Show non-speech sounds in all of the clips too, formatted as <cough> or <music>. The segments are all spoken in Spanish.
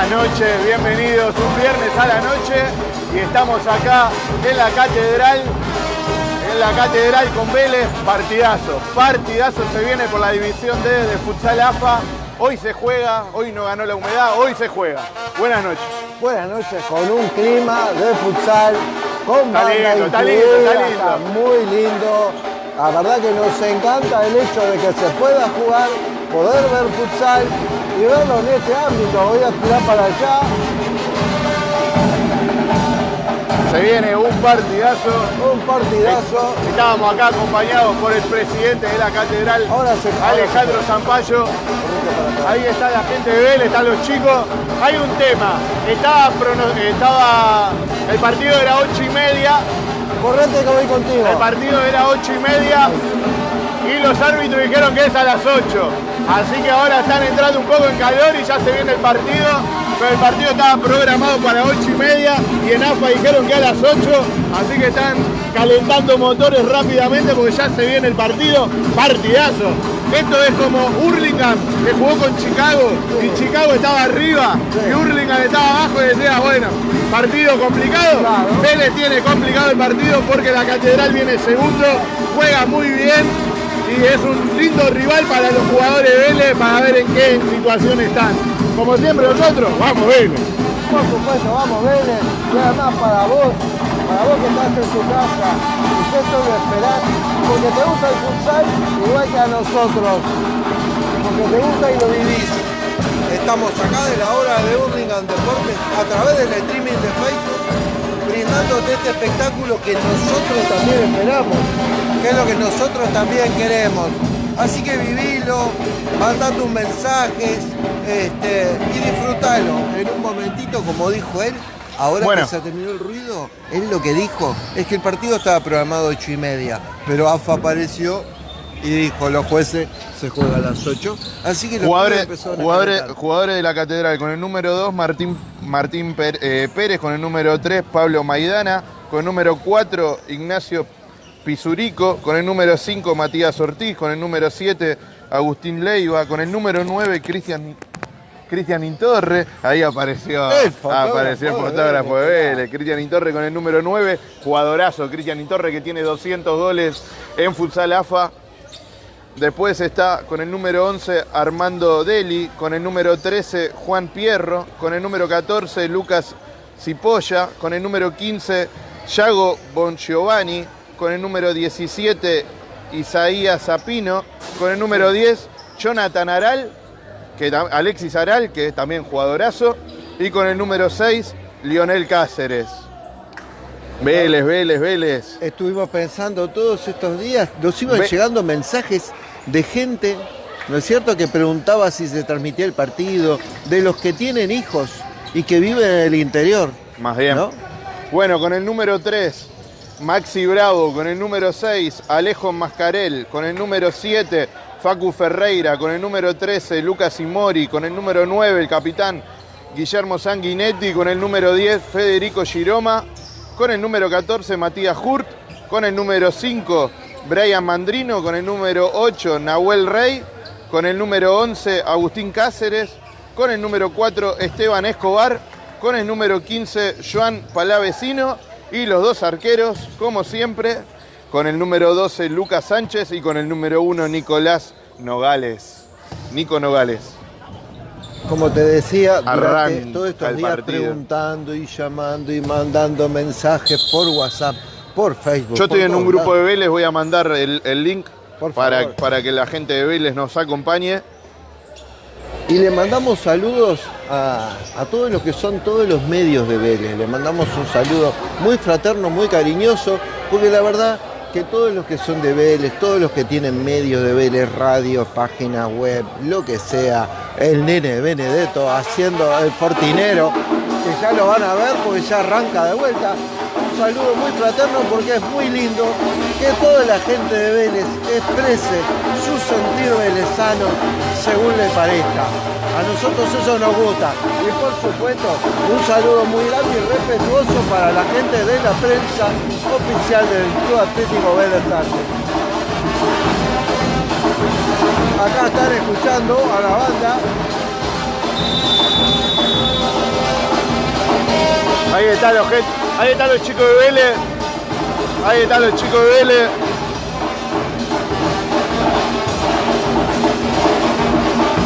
Buenas noches, bienvenidos un viernes a la noche y estamos acá en la catedral, en la catedral con Vélez, partidazo, partidazo se viene por la división D de futsal AFA, hoy se juega, hoy no ganó la humedad, hoy se juega. Buenas noches. Buenas noches, con un clima de futsal, con Está banda lindo, está incluida, lindo, está lindo. está muy lindo. La verdad que nos encanta el hecho de que se pueda jugar, poder ver futsal y verlo en este ámbito. Voy a tirar para allá, Se viene un partidazo. un partidazo. Estábamos acá acompañados por el presidente de la catedral, Ahora se- Alejandro Zampayo. Ahí está la gente de Vélez, están los chicos. Hay un tema. Estaba, el partido era ocho y media. Correte que voy contigo. El partido era ocho y media y los árbitros dijeron que es a las 8. Así que ahora están entrando un poco en calor y ya se viene el partido. Pero el partido estaba programado para ocho y media y en AFA dijeron que a las 8. Así que están calentando motores rápidamente porque ya se viene el partido. Partidazo. Esto es como Hurlingham que jugó con Chicago y Chicago estaba arriba y Hurlingham estaba abajo y decía, bueno, partido complicado. Claro. Vélez tiene complicado el partido porque la Catedral viene segundo, juega muy bien y es un lindo rival para los jugadores de Vélez para ver en qué situación están. Como siempre nosotros, vamos Vélez. Por supuesto, vamos Vélez. Y además para vos, para vos que estás en tu casa y que esto lo esperás, porque te gusta el futsal igual que a nosotros. Porque te gusta y lo vivís. Estamos acá de la hora de Hurlingham Deportes a través del streaming de Facebook, brindándote este espectáculo que nosotros también esperamos, que es lo que nosotros también queremos. Así que vivilo, manda tus mensajes este, y disfrútalo. En un momentito, como dijo él, ahora Bueno. que se terminó el ruido, él lo que dijo es que el partido estaba programado a 8 y media, pero AFA apareció y dijo, los jueces se juega a las 8. Así que los Jugadores, jugadores, jugadores de la Catedral con el número 2, Martín, Martín eh, Pérez, con el número 3, Pablo Maidana, con el número 4, Ignacio Pisurico, con el número 5, Matías Ortiz, con el número 7, Agustín Leiva, con el número 9, Cristian Cristian Intorre, ahí apareció, El fotógrafo apareció el fotógrafo de Vélez, Vélez, Cristian Intorre con el número 9, jugadorazo, Cristian Intorre que tiene 200 goles en futsal AFA. Después está con el número 11 Armando Deli, con el número 13 Juan Pierro, con el número 14 Lucas Cipolla, con el número 15 Yago Bongiovanni, con el número 17 Isaías Zapino, con el número 10 Jonathan Aral, que, Alexis Aral, que es también jugadorazo, y con el número 6 Lionel Cáceres. Vélez, Vélez, Vélez. Estuvimos pensando todos estos días, nos iban Ve- llegando mensajes de gente, ¿no es cierto?, que preguntaba si se transmitía el partido, de los que tienen hijos y que viven en el interior. Más bien. ¿No? Bueno, con el número 3, Maxi Bravo, con el número 6, Alejo Mascarel, con el número 7, Facu Ferreira, con el número 13, Lucas Imori, con el número 9, el capitán Guillermo Sanguinetti, con el número 10, Federico Giroma, con el número 14, Matías Hurt, con el número 5, Brian Mandrino, con el número 8, Nahuel Rey, con el número 11, Agustín Cáceres, con el número 4, Esteban Escobar, con el número 15, Joan Palavecino, y los dos arqueros, como siempre, con el número 12, Lucas Sánchez, y con el número 1, Nicolás Nogales. Nico Nogales. Como te decía, durante todos estos días partido. preguntando y llamando y mandando mensajes por WhatsApp, por Facebook. Yo estoy en un grupo de. Vélez, voy a mandar el, el link para, para que la gente de Vélez nos acompañe. Y le mandamos saludos a, a todos los que son todos los medios de Vélez. Le mandamos un saludo muy fraterno, muy cariñoso, porque la verdad que todos los que son de Vélez, todos los que tienen medios de Vélez, radio, página web, lo que sea, el nene de Benedetto haciendo el fortinero, que ya lo van a ver porque ya arranca de vuelta. Un saludo muy fraterno porque es muy lindo que toda la gente de Vélez exprese su sentir velezano según le parezca. A nosotros eso nos gusta. Y por supuesto, un saludo muy grande y respetuoso para la gente de la prensa oficial del Club Atlético Vélez Arce. Acá están escuchando a la banda Ahí están los, ahí están los chicos de Vélez. Ahí están los chicos de Vélez.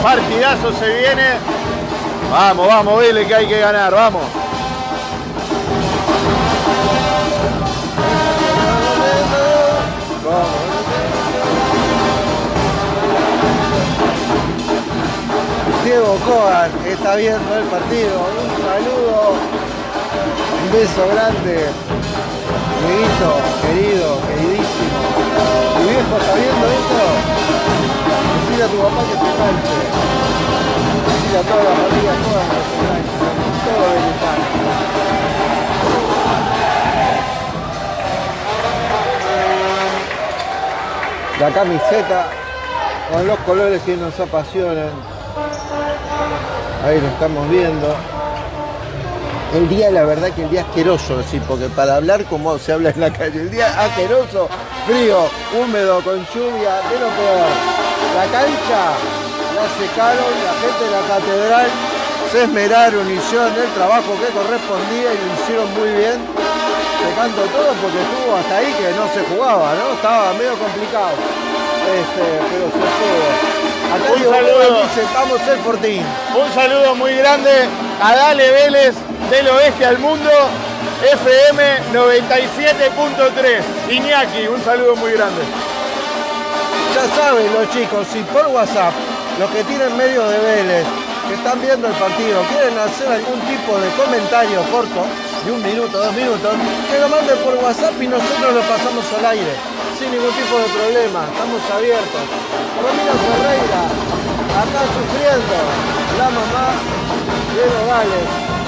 Partidazo se viene. Vamos, vamos, Vélez que hay que ganar, vamos. Diego Coan está viendo el partido. Un saludo, beso grande. Dieguito, querido, queridísimo. ¿Tu viejo está viendo esto? Decile a tu papá que se canche. Decile a toda la familia Coan que se. Todo venezolano. La camiseta con los colores que nos apasionan. Ahí lo estamos viendo. El día, la verdad que el día asqueroso, sí, porque para hablar como se habla en la calle, el día asqueroso, frío, húmedo, con lluvia, de lo peor. La cancha la secaron, la gente de la catedral se esmeraron, hicieron el trabajo que correspondía y lo hicieron muy bien, secando todo porque estuvo hasta ahí que no se jugaba, ¿no? Estaba medio complicado. Este, pero se pudo. Acá Un saludo. Dice, vamos el Fortín. Un saludo muy grande a Dale Vélez del oeste al mundo. FM 97.3. Iñaki, un saludo muy grande. Ya saben los chicos, si por WhatsApp, los que tienen medios de Vélez, que están viendo el partido, quieren hacer algún tipo de comentario corto, de un minuto, dos minutos, que lo manden por WhatsApp y nosotros lo pasamos al aire, sin ningún tipo de problema, estamos abiertos. Romina Ferreira, acá sufriendo, la mamá de Nogales.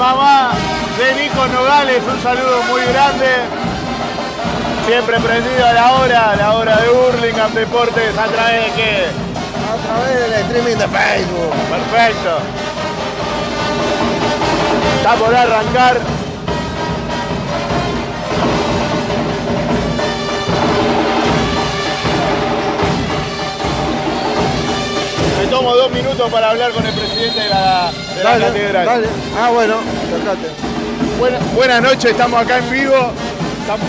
Mamá de Nico Nogales, un saludo muy grande. Siempre prendido a la hora, a la hora de Hurlingham Deportes, a través de qué? A través del streaming de Facebook. Perfecto. Está por arrancar. Tomo dos minutos para hablar con el presidente de la, de la catedral. dale. Ah, bueno, sacate. Buena- buenas noches, estamos acá en vivo. Estamos-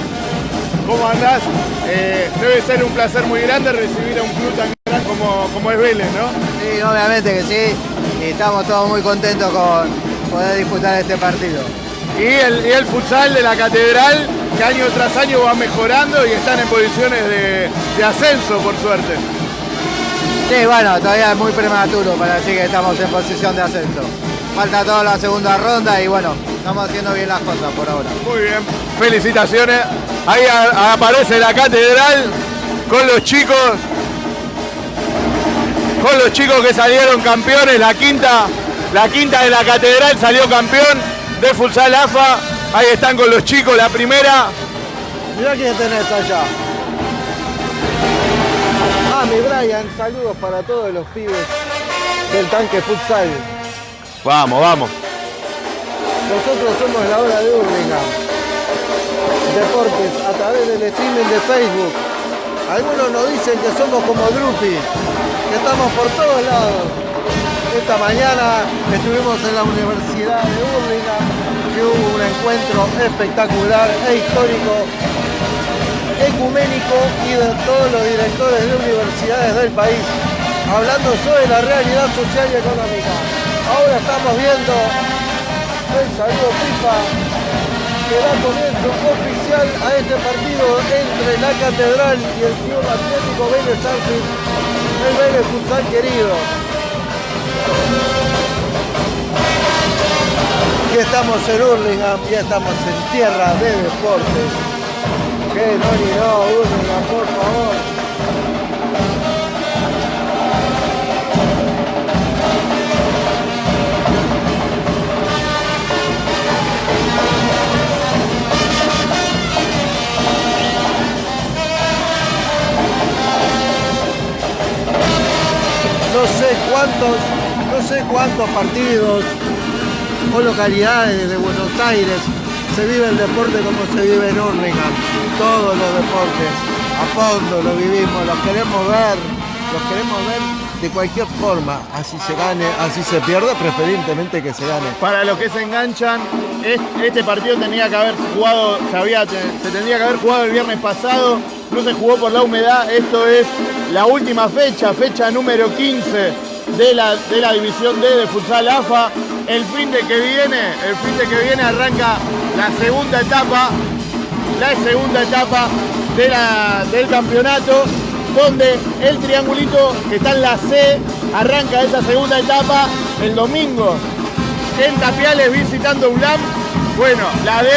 ¿Cómo andás? Eh, debe ser un placer muy grande recibir a un club tan grande como, como es Vélez, ¿no? Sí, obviamente que sí. Y estamos todos muy contentos con poder disputar este partido. Y el, y el futsal de la catedral, que año tras año va mejorando y están en posiciones de, de ascenso, por suerte. Sí, bueno, todavía es muy prematuro para decir que estamos en posición de ascenso. Falta toda la segunda ronda y bueno, estamos haciendo bien las cosas por ahora. Muy bien, felicitaciones. Ahí a- aparece la catedral con los chicos, con los chicos que salieron campeones, la quinta, la quinta de la catedral salió campeón de futsal AFA. Ahí están con los chicos, la primera. Mirá quién tenés allá. Ah, mi Brian, saludos para todos los pibes del tanque futsal. Vamos, vamos. Nosotros somos la hora de Hurlingham. Deportes a través del streaming de Facebook. Algunos nos dicen que somos como Drupi, que estamos por todos lados. Esta mañana estuvimos en la Universidad de Hurlingham, que hubo un encuentro espectacular e histórico, ecuménico y de todos los directores de universidades del país, hablando sobre la realidad social y económica. Ahora estamos viendo el saludo FIFA que da comienzo oficial a este partido entre la Catedral y el Club Atlético Vélez Arfield, el Vélez Futsal querido. Y estamos en Hurlingham, ya estamos en tierra de deportes. Que no ni no, Hurlingham, por favor. no sé cuántos, no sé cuántos partidos o localidades de Buenos Aires se vive el deporte como se vive en Hurlingham. Todos los deportes, a fondo lo vivimos, los queremos ver, los queremos ver de cualquier forma, así se gane, así se pierda, preferentemente que se gane. Para los que se enganchan, este partido tenía que haber jugado, se, se tendría que haber jugado el viernes pasado, no se jugó por la humedad, esto es la última fecha, fecha número 15 de la, de la División D de Futsal AFA. El fin de que viene, el fin de que viene arranca la segunda etapa, la segunda etapa de la, del campeonato donde el triangulito que está en la C arranca esa segunda etapa el domingo en Tapiales visitando ULAM. Bueno, la D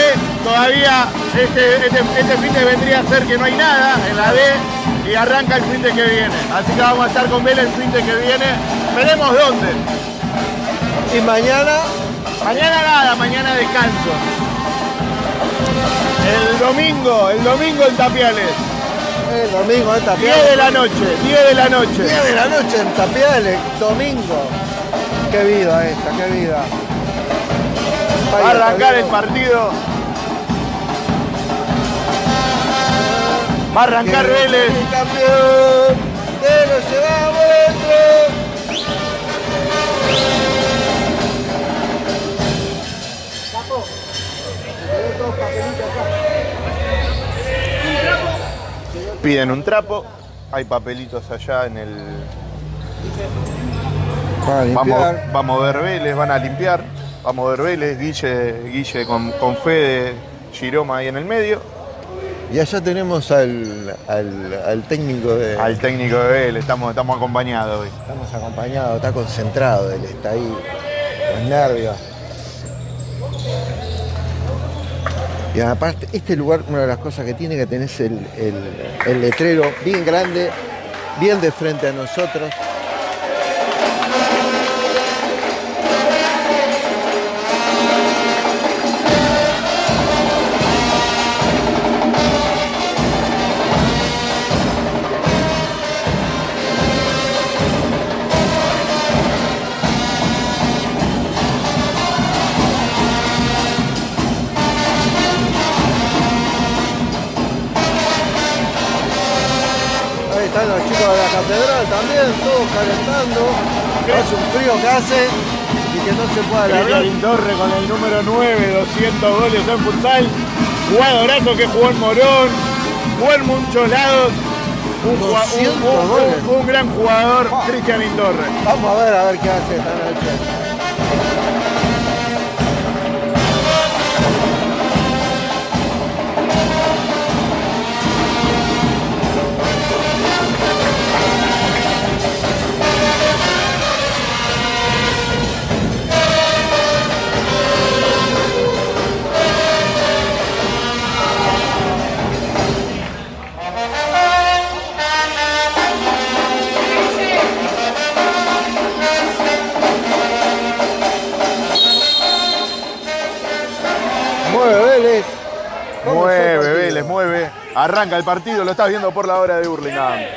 todavía este, este, este, fin de vendría a ser que no hay nada en la D y arranca el fin de que viene. Así que vamos a estar con Vélez el fin de que viene. Veremos dónde. Y mañana. Mañana nada, mañana descanso. El domingo, el domingo en Tapiales. El domingo en Tapiales. 10 de la noche, 10 de la noche. 10 de la noche en Tapiales, domingo. Qué vida esta, qué vida. Va a arrancar el partido. Va a arrancar Vélez. El campeón, te lo llevamos dentro. Piden un trapo, hay papelitos allá en el... Vamos, vamos a ver Vélez, van a limpiar. Vamos a ver Vélez, Guille, Guille con, con Fede, Giroma ahí en el medio. Y allá tenemos al, al, técnico de... Al técnico de Vélez, estamos, estamos acompañados hoy. Estamos acompañados, está concentrado, él está ahí, los nervios. Y aparte, este lugar, una de las cosas que tiene que tener es el, el letrero bien grande, bien de frente a nosotros. Calentando. Hace un frío que hace y que no se puede alargar. Torre con el número 9, 200 goles en futsal. Jugadorazo que jugó en Morón, jugó en muchos lados. Un, un, un gran jugador, Cristian Indorre. Vamos a ver a ver qué hace esta noche. Arranca el partido, lo estás viendo por la hora de Burlingame.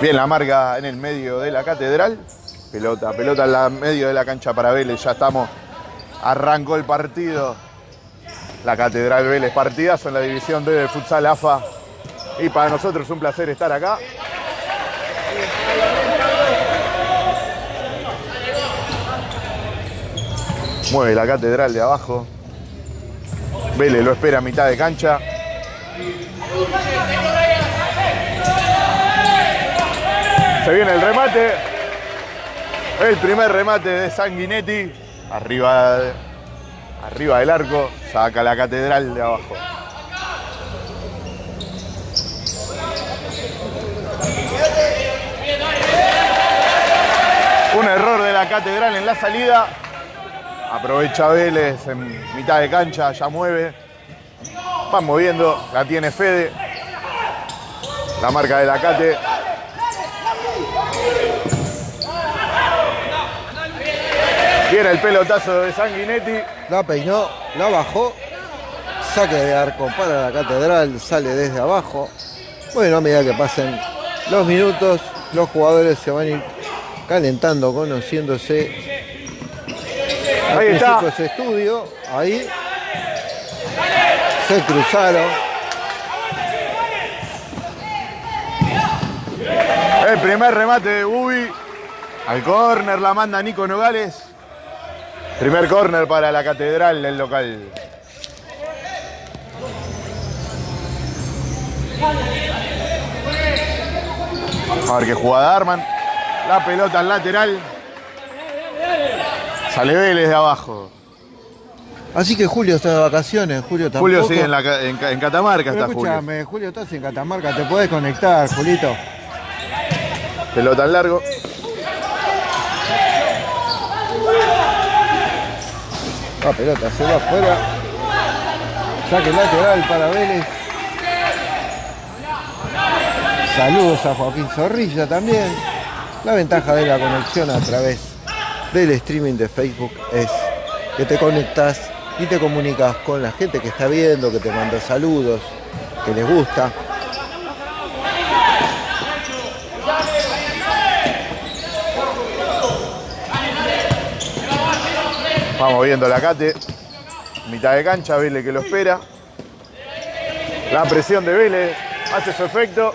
Bien, la marca en el medio de la catedral. Pelota, pelota en el medio de la cancha para Vélez. Ya estamos. Arrancó el partido. La catedral Vélez. Partidazo en la división D de futsal AFA. Y para nosotros es un placer estar acá. Mueve la catedral de abajo. Vélez lo espera a mitad de cancha. Se viene el remate. El primer remate de Sanguinetti. Arriba, arriba del arco. Saca la catedral de abajo. Un error de la catedral en la salida. Aprovecha Vélez en mitad de cancha, ya mueve. Va moviendo, la tiene Fede. La marca de la Cate. El pelotazo de Sanguinetti. La peinó, la bajó. Saque de arco para la catedral, sale desde abajo. Bueno, a medida que pasen los minutos, los jugadores se van a ir calentando, conociéndose Ahí está. ese estudio, ahí se cruzaron. El primer remate de Bubi. Al córner la manda Nico Nogales. Primer córner para la catedral del local. A ver qué jugada arman. La pelota al lateral. Sale Vélez de abajo. Así que Julio está de vacaciones, Julio tampoco. Julio sigue en, la en Ca- en Catamarca, Pero está Julio. escúchame, Julio. estás en Catamarca, te podés conectar, Julito. Pelota al largo. La pelota se va afuera. Saque lateral para Vélez. Saludos a Joaquín Zorrilla también. La ventaja de la conexión a través del streaming de Facebook es que te conectas y te comunicas con la gente que está viendo, que te manda saludos, que les gusta. Vamos viendo la Cate. Mitad de cancha, Vélez que lo espera. La presión de Vélez hace su efecto.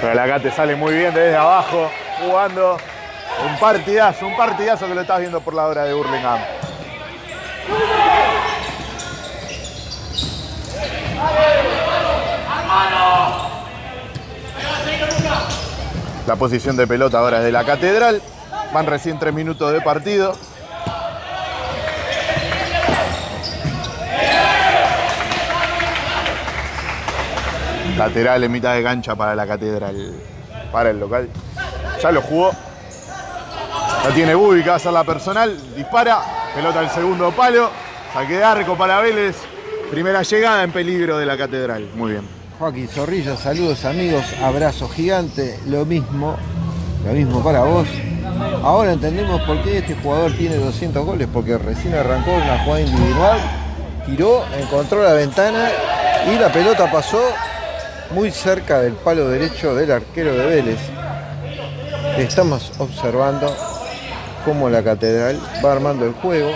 Pero la Cate sale muy bien desde abajo, jugando. Un partidazo, un partidazo que lo estás viendo por la hora de Burlingame. La posición de pelota ahora es de la Catedral. Van recién tres minutos de partido. Lateral en mitad de cancha para la Catedral. Para el local. Ya lo jugó. La tiene Bubi que hacer la personal. Dispara. Pelota al segundo palo. Saque de arco para Vélez. Primera llegada en peligro de la Catedral. Muy bien. Joaquín Zorrilla, saludos amigos, abrazo gigante, lo mismo, lo mismo para vos. Ahora entendemos por qué este jugador tiene 200 goles, porque recién arrancó una jugada individual, tiró, encontró la ventana y la pelota pasó muy cerca del palo derecho del arquero de Vélez. Estamos observando cómo la catedral va armando el juego.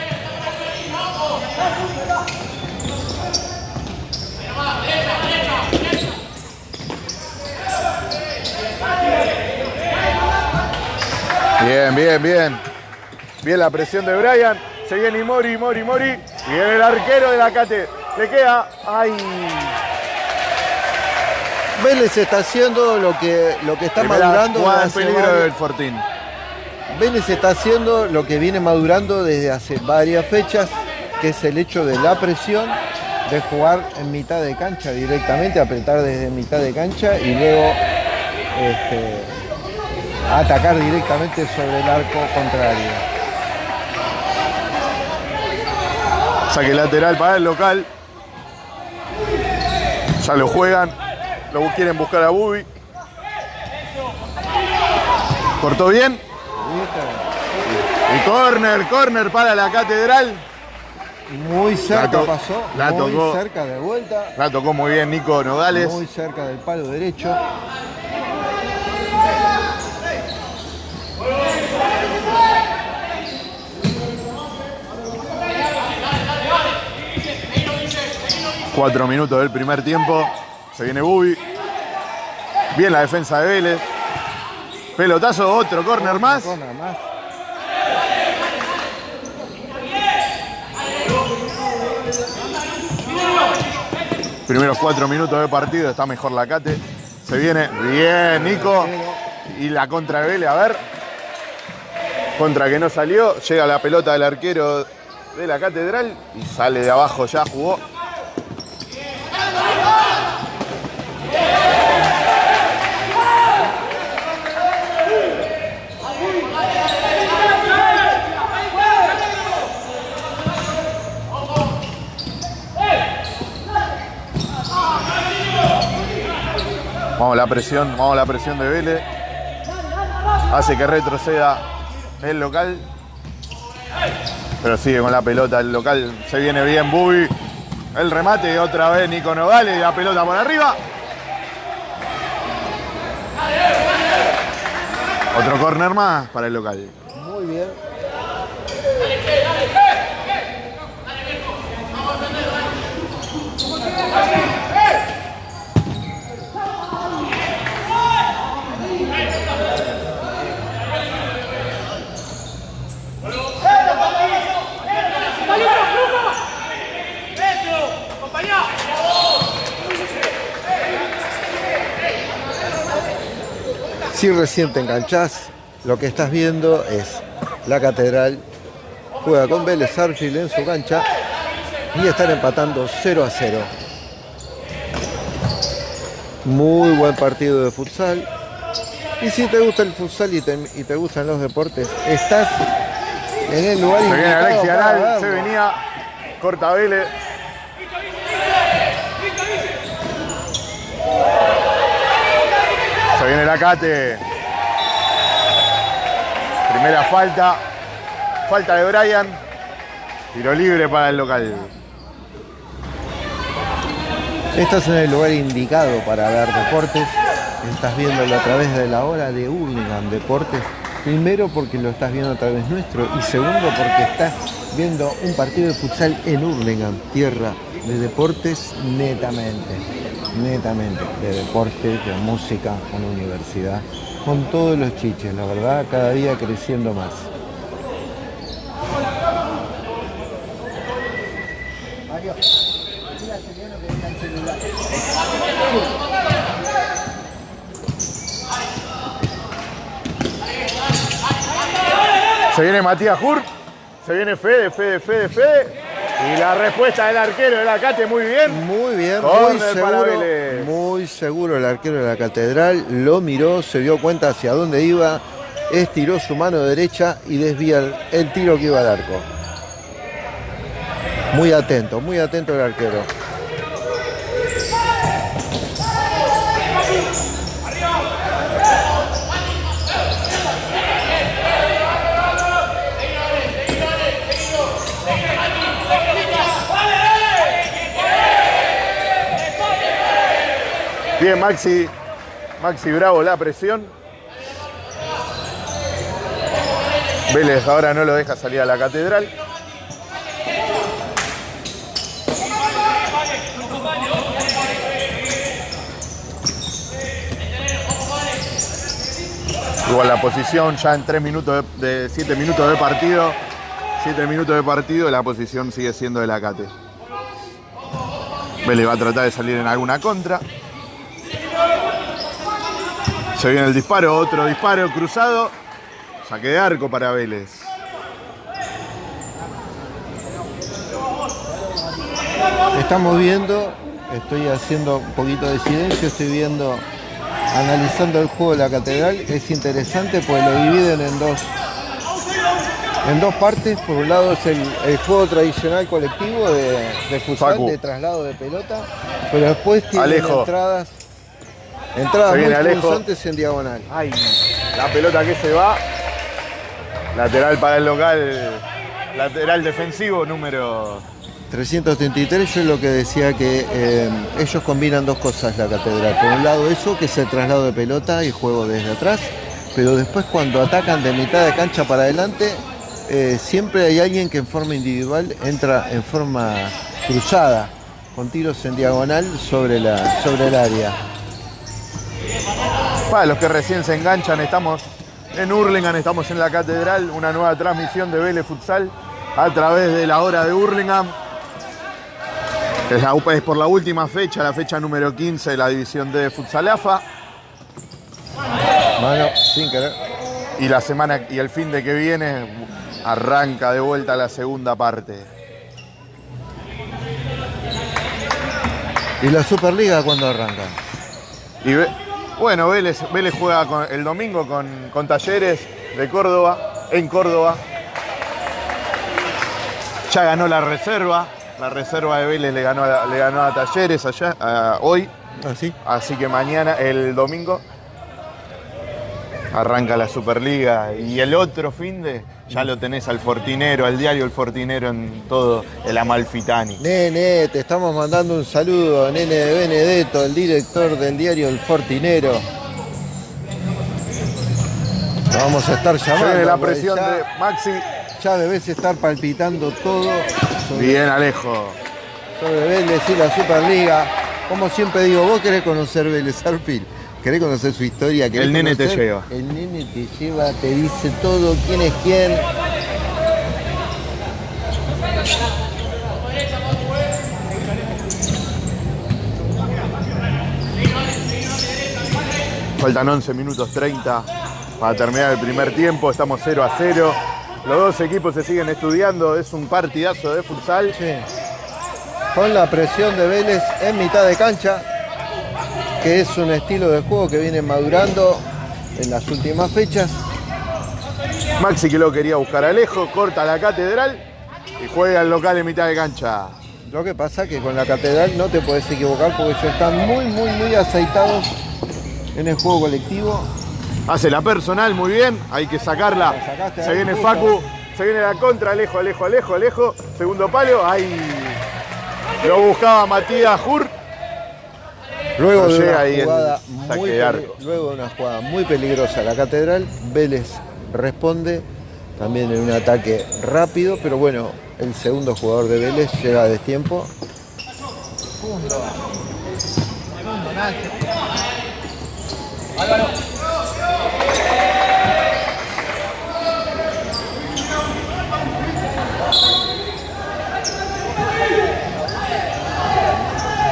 Bien, bien, bien. Bien la presión de Brian. Se viene Mori, Mori, Mori. Y viene el arquero de la Cate. Le queda. ¡Ay! Vélez está haciendo lo que, lo que está Primera madurando. jugada en peligro del Fortín. Vélez está haciendo lo que viene madurando desde hace varias fechas, que es el hecho de la presión, de jugar en mitad de cancha directamente, apretar desde mitad de cancha y luego este, atacar directamente sobre el arco contrario. Saque lateral para el local. Ya lo juegan. Lo quieren buscar a Bubi. Cortó bien. Y corner, corner para la catedral. Muy cerca La pasó, la muy tocó. cerca de vuelta, La tocó muy bien Nico Nogales. muy cerca del palo derecho. Cuatro minutos del primer tiempo. Se viene Bubi. Bien la defensa de Vélez. Pelotazo, otro corner más. Corner más. Primeros cuatro minutos de partido. Está mejor la Cate. Se viene bien Nico. Y la contra de Vélez, a ver. Contra que no salió. Llega la pelota del arquero de la catedral. Y sale de abajo ya, jugó. Vamos la presión, vamos la presión de Vélez. Hace que retroceda el local. Pero sigue con la pelota el local. Se viene bien Bubi. El remate otra vez Nico Nogales. La pelota por arriba. Otro corner más para el local. Muy bien. Si recién te enganchás, lo que estás viendo es la catedral juega con Vélez Arfield en su cancha y están empatando 0 a 0. Muy buen partido de futsal. Y si te gusta el futsal y te, y te gustan los deportes, estás en el lugar Se viene Aral, se venía. Corta Vélez. Se viene la Cate. Primera falta. Falta de Brian. Tiro libre para el local. Estás en el lugar indicado para ver deportes. Estás viéndolo a través de la hora de Hurlingham Deportes. Primero porque lo estás viendo a través nuestro y segundo porque estás viendo un partido de futsal en Hurlingham, tierra de deportes netamente, netamente, de deportes, de música, con universidad, con todos los chiches, la verdad, cada día creciendo más. Se viene Matías Hur. Se viene Fede, Fede, Fede, Fede. Y la respuesta del arquero de la Cate muy bien. Muy bien, muy seguro, muy seguro el arquero de la catedral, lo miró, se dio cuenta hacia dónde iba, estiró su mano derecha y desvía el, el tiro que iba al arco. Muy atento, muy atento el arquero. Bien, Maxi. Maxi Bravo, la presión. Vélez ahora no lo deja salir a la catedral. Igual la posición ya en 3 minutos de 7 minutos de partido. 7 minutos de partido, la posición sigue siendo de la Cate. Vélez va a tratar de salir en alguna contra. Se viene el disparo, otro disparo cruzado. Saque de arco para Vélez. Estamos viendo, estoy haciendo un poquito de silencio, estoy viendo, analizando el juego de la catedral. Es interesante porque lo dividen en dos, en dos partes. Por un lado es el, el juego tradicional colectivo de, de futsal, Facu. de traslado de pelota, pero después tienen Alejo. entradas, entradas muy punzantes en diagonal. Ay, la pelota que se va. Lateral para el local. Lateral defensivo número 333 yo lo que decía que eh, ellos combinan dos cosas la catedral. Por un lado eso, que es el traslado de pelota y juego desde atrás, pero después cuando atacan de mitad de cancha para adelante, eh, siempre hay alguien que en forma individual entra en forma cruzada, con tiros en diagonal sobre, la, sobre el área. Para los que recién se enganchan, estamos en Hurlingham, estamos en la catedral, una nueva transmisión de Vélez Futsal a través de la hora de Hurlingham. Es, la- es por la última fecha, la fecha número 15 de la división de Futsal AFA. Mano, sin querer. Y la semana y el fin de que viene arranca de vuelta la segunda parte. ¿Y la Superliga cuándo arranca? Y Ve- bueno, Vélez, Vélez juega con- el domingo con, con Talleres de Córdoba, en Córdoba. Ya ganó la reserva. La reserva de Vélez le ganó, a- le ganó a Talleres allá, a- hoy. ¿Así? Así que mañana, el domingo, arranca la Superliga. Y el otro fin de, ya lo tenés al Fortinero, al diario El Fortinero en todo el Amalfitani. Nene, te estamos mandando un saludo, Nene de Benedetto, el director del diario El Fortinero. Lo vamos a estar llamando. viene la presión ya de Maxi. ya debes estar palpitando todo sobre, Bien, Alejo. sobre Vélez y la Superliga. Como siempre digo, vos querés conocer Vélez Arfil, querés conocer su historia. El nene te lleva. El nene te lleva, te dice todo, quién es quién. Faltan 11 minutos 30 para terminar el primer tiempo. Estamos 0 a 0. Los dos equipos se siguen estudiando. Es un partidazo de futsal. Sí. Con la presión de Vélez en mitad de cancha, que es un estilo de juego que viene madurando en las últimas fechas. Maxi que lo quería buscar Alejo. Corta la catedral y juega el local en mitad de cancha. Lo que pasa que con la catedral no te puedes equivocar porque ellos están muy, muy, muy aceitados en el juego colectivo. Hace la personal muy bien. Hay que sacarla. Se viene. Facu. Se viene la contra. Alejo, Alejo, Alejo, Alejo. Segundo palo. Ahí lo buscaba Matías Hur. Luego de una jugada muy luego de una jugada muy peligrosa a la catedral, Vélez responde también en un ataque rápido, pero bueno, el segundo jugador de Vélez llega a destiempo.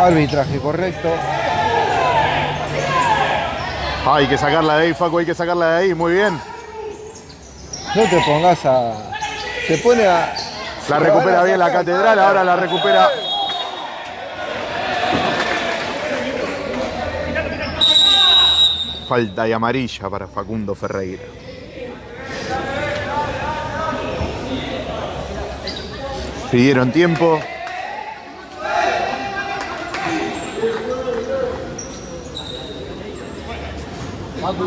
Arbitraje correcto. Ah, Hay que sacarla de ahí, Facu. Hay que sacarla de ahí. Muy bien. No te pongas a. Se pone a. La recupera bien la catedral. Ahora la recupera. Falta y amarilla para Facundo Ferreira. Pidieron tiempo. Acá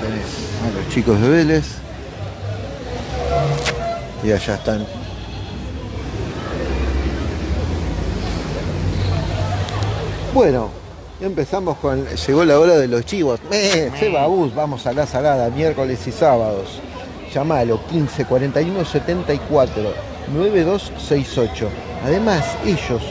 tenés a los chicos de Vélez. Y allá están. Bueno, empezamos con. Llegó la hora de los chivos. ¡Eh! Seba Bus, vamos a la salada, miércoles y sábados. Llamalo 15 41 74 9268. Además, ellos,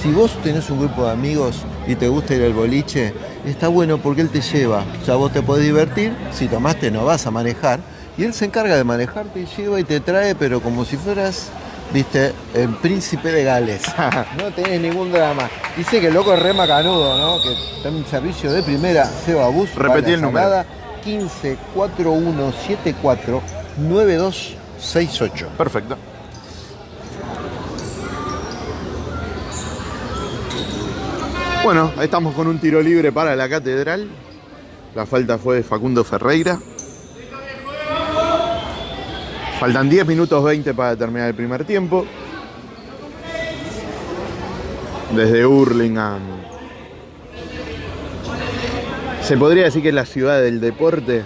si vos tenés un grupo de amigos y te gusta ir al boliche, está bueno porque él te lleva. O sea, vos te podés divertir, si tomaste no vas a manejar, y él se encarga de manejar, te lleva y te trae, pero como si fueras, viste, el príncipe de Gales. <laughs> no tenés ningún drama. Dice que el loco es re macanudo, ¿no? Que está en un servicio de primera, Seba Bus. va a Repetí la el número. salada, 15 41 74 9268. Perfecto. Bueno, ahí estamos con un tiro libre para la catedral. La falta fue de Facundo Ferreira. Faltan 10 minutos 20 para terminar el primer tiempo. Desde Hurlingham. Se podría decir que es la ciudad del deporte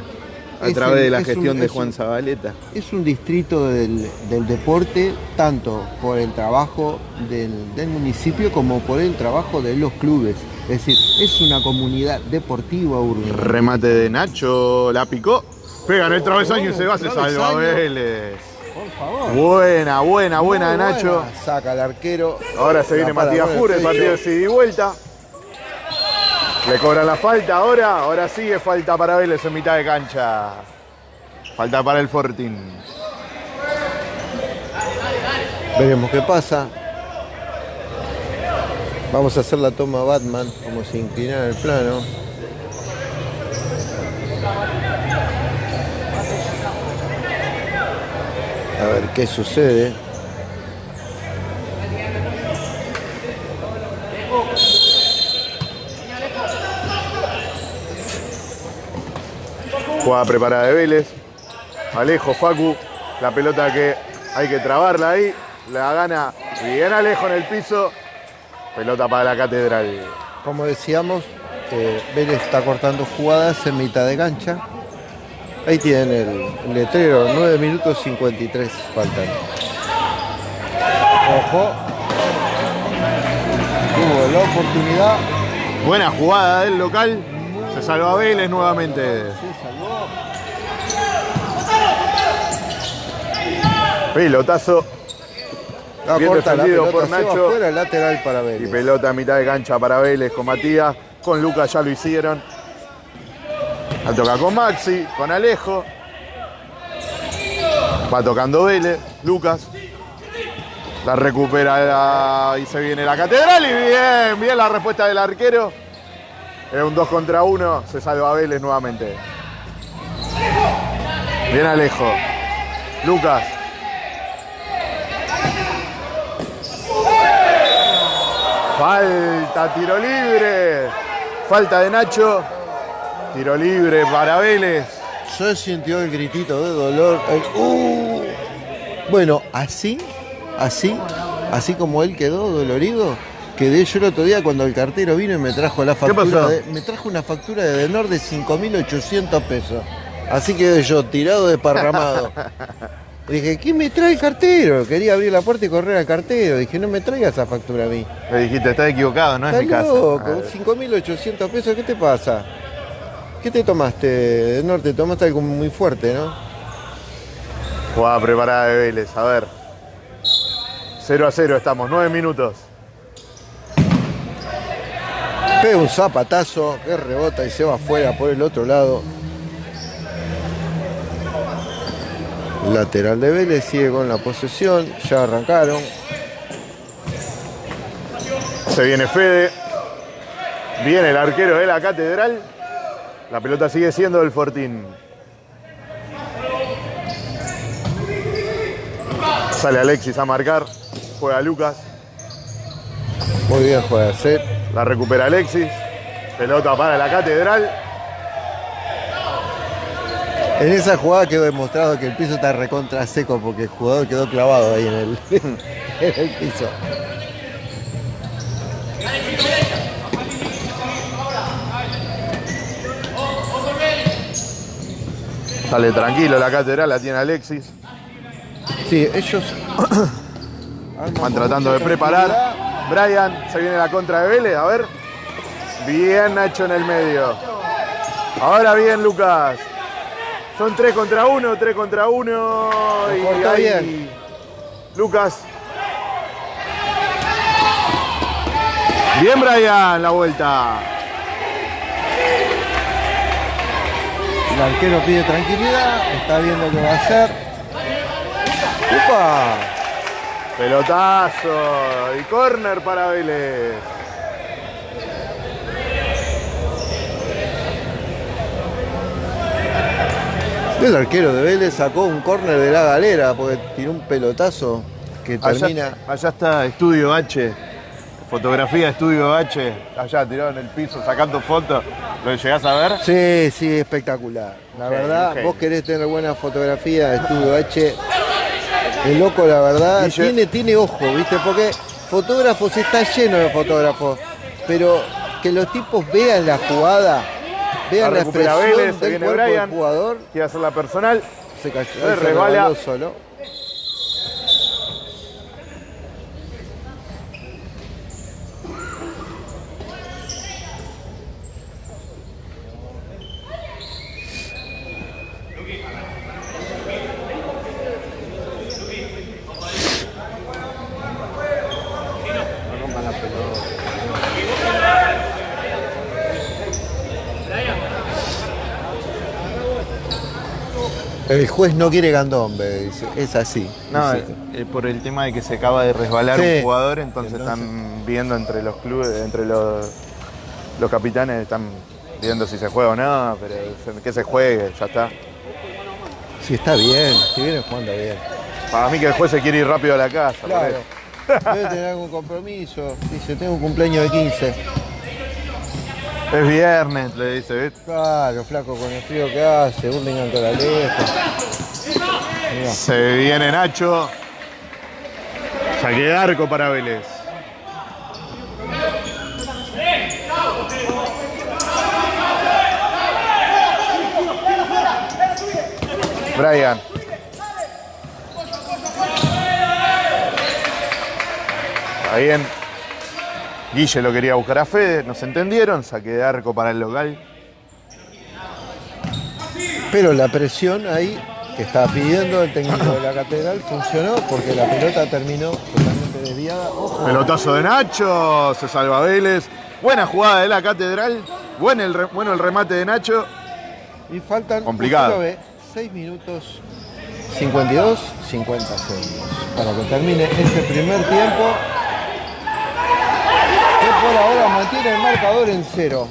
a través el- de la un- gestión de Juan un- Zabaleta. Es un distrito del, del deporte, tanto por el trabajo del, del municipio como por el trabajo de los clubes. Es decir, es una comunidad deportiva urbana. Remate de Nacho, la picó. Pega en el travesaño y se va, se salva Vélez. Por favor. Buena, buena, buena de Nacho. buena. Saca al arquero. Ahora se viene Matías el Jure, el partido de ida y vuelta. Le cobran la falta ahora, ahora sigue falta para Vélez en mitad de cancha. Falta para el Fortín. Veremos qué pasa. Vamos a hacer la toma Batman, como se inclina el plano. A ver qué sucede. Jugada preparada de Vélez. Alejo, Facu. La pelota que hay que trabarla ahí. La gana bien Alejo en el piso. Pelota para la catedral. Como decíamos, eh, Vélez está cortando jugadas en mitad de cancha. Ahí tienen el, el letrero, 9 minutos 53 faltan. Ojo. oportunidad. Buena jugada del local. Se salva Vélez nuevamente. Se salvó. Pelotazo La Bien la defendido pelota, por Nacho. afuera, lateral para y Vélez. pelota a mitad de cancha para Vélez con Matías. Con Lucas ya lo hicieron. La toca con Maxi, con Alejo. Va tocando Vélez, Lucas. La recupera la- y se viene la catedral y bien, bien la respuesta del arquero. Es un 2 contra 1, se salva Vélez nuevamente. Bien Alejo. Lucas. Falta, tiro libre. Falta de Nacho. Tiro libre para Vélez. Se sintió el gritito de dolor. el ¡uh! Bueno, así, así, así como él quedó dolorido, quedé yo el otro día cuando el cartero vino y me trajo la factura. pasó? de- me trajo una factura de Denor de 5.800 pesos. Así quedé yo tirado desparramado. <laughs> Dije, ¿quién me trae el cartero? Quería abrir la puerta y correr al cartero. Dije, no me traiga esa factura a mí. Le dijiste, estás equivocado, no es mi casa. loco, Ah, 5.800 pesos, ¿qué te pasa? ¿Qué te tomaste, de norte? Tomaste algo muy fuerte, ¿no? Jugada preparada de Vélez, a ver. 0 a 0 estamos, 9 minutos. Pega un zapatazo que rebota y se va afuera por el otro lado. Lateral de Vélez sigue con la posesión, ya arrancaron. Se viene Fede. Viene el arquero de la catedral. La pelota sigue siendo del Fortín. Sale Alexis a marcar. Juega Lucas. Muy bien juega set. La recupera Alexis. Pelota para la catedral. En esa jugada quedó demostrado que el piso está recontra seco porque el jugador quedó clavado ahí en el, <laughs> en el piso. Sale tranquilo la catedral, la tiene Alexis. Sí, ellos <coughs> Van tratando de preparar. Brian, se viene la contra de Vélez, a ver. Bien Nacho en el medio. Ahora bien Lucas. Son 3 contra 1, 3 contra 1. Y ahí bien. Lucas. Bien Brian, la vuelta. El arquero pide tranquilidad, está viendo qué va a hacer. ¡Upa! Pelotazo y córner para Vélez. El arquero de Vélez sacó un córner de la galera porque tiró un pelotazo que termina. Allá, allá está Estudio H. Fotografía Estudio H. Allá tirado en el piso sacando fotos. ¿Lo llegás a ver? Sí, sí, espectacular. La verdad, vos querés tener buena fotografía de Estudio H. El loco, la verdad, tiene, tiene ojo, ¿viste? Porque fotógrafos está lleno de fotógrafos. Pero que los tipos vean la jugada, vean La recupera Vélez, se viene Brian. jugador, Quiere hacer la personal. se cayó, se resbala. solo. El juez no quiere candombe, dice. Es así. No, dice. eh, por el tema de que se acaba de resbalar Sí. un jugador, entonces, Entonces- están viendo entre los clubes, entre los, los capitanes, están viendo si se juega o no, pero que se juegue, ya está. Si está bien, si viene jugando bien. Para mí que el juez se quiere ir rápido a la casa. Claro. <laughs> Debe tener algún compromiso. Dice, tengo un cumpleaños de 15. Es viernes, le dice, ¿viste? Claro, flaco, con el frío que hace, Burlingame con la lejos. Mirá. Se viene Nacho. Saque de arco para Vélez. Brian. Está bien. Guille lo quería buscar a Fede, no se entendieron, saque de arco para el local. Pero la presión ahí que estaba pidiendo el técnico de la catedral funcionó porque la pelota terminó totalmente desviada. Ojo. Pelotazo de Nacho, se salva Vélez. Buena jugada de la catedral, el bueno el remate de Nacho. Y faltan Complicado. ve, 6 minutos 52, 50 segundos para que termine este primer tiempo. Por ahora mantiene el marcador en cero.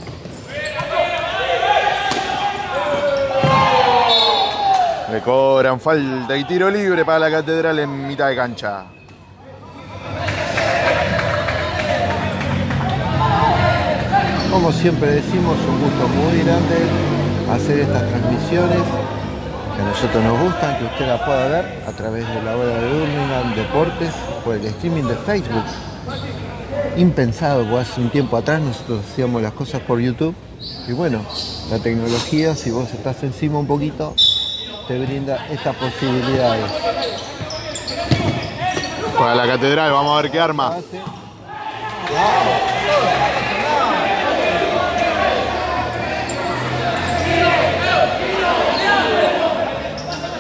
Le cobran falta y tiro libre para la catedral en mitad de cancha. Como siempre decimos, un gusto muy grande hacer estas transmisiones que a nosotros nos gustan, que usted la pueda ver a través de la hora de Birmingham Deportes por el streaming de Facebook. Impensado, porque hace un tiempo atrás nosotros hacíamos las cosas por YouTube y bueno, la tecnología, si vos estás encima un poquito, te brinda estas posibilidades. Para la catedral, vamos a ver qué arma. Hace-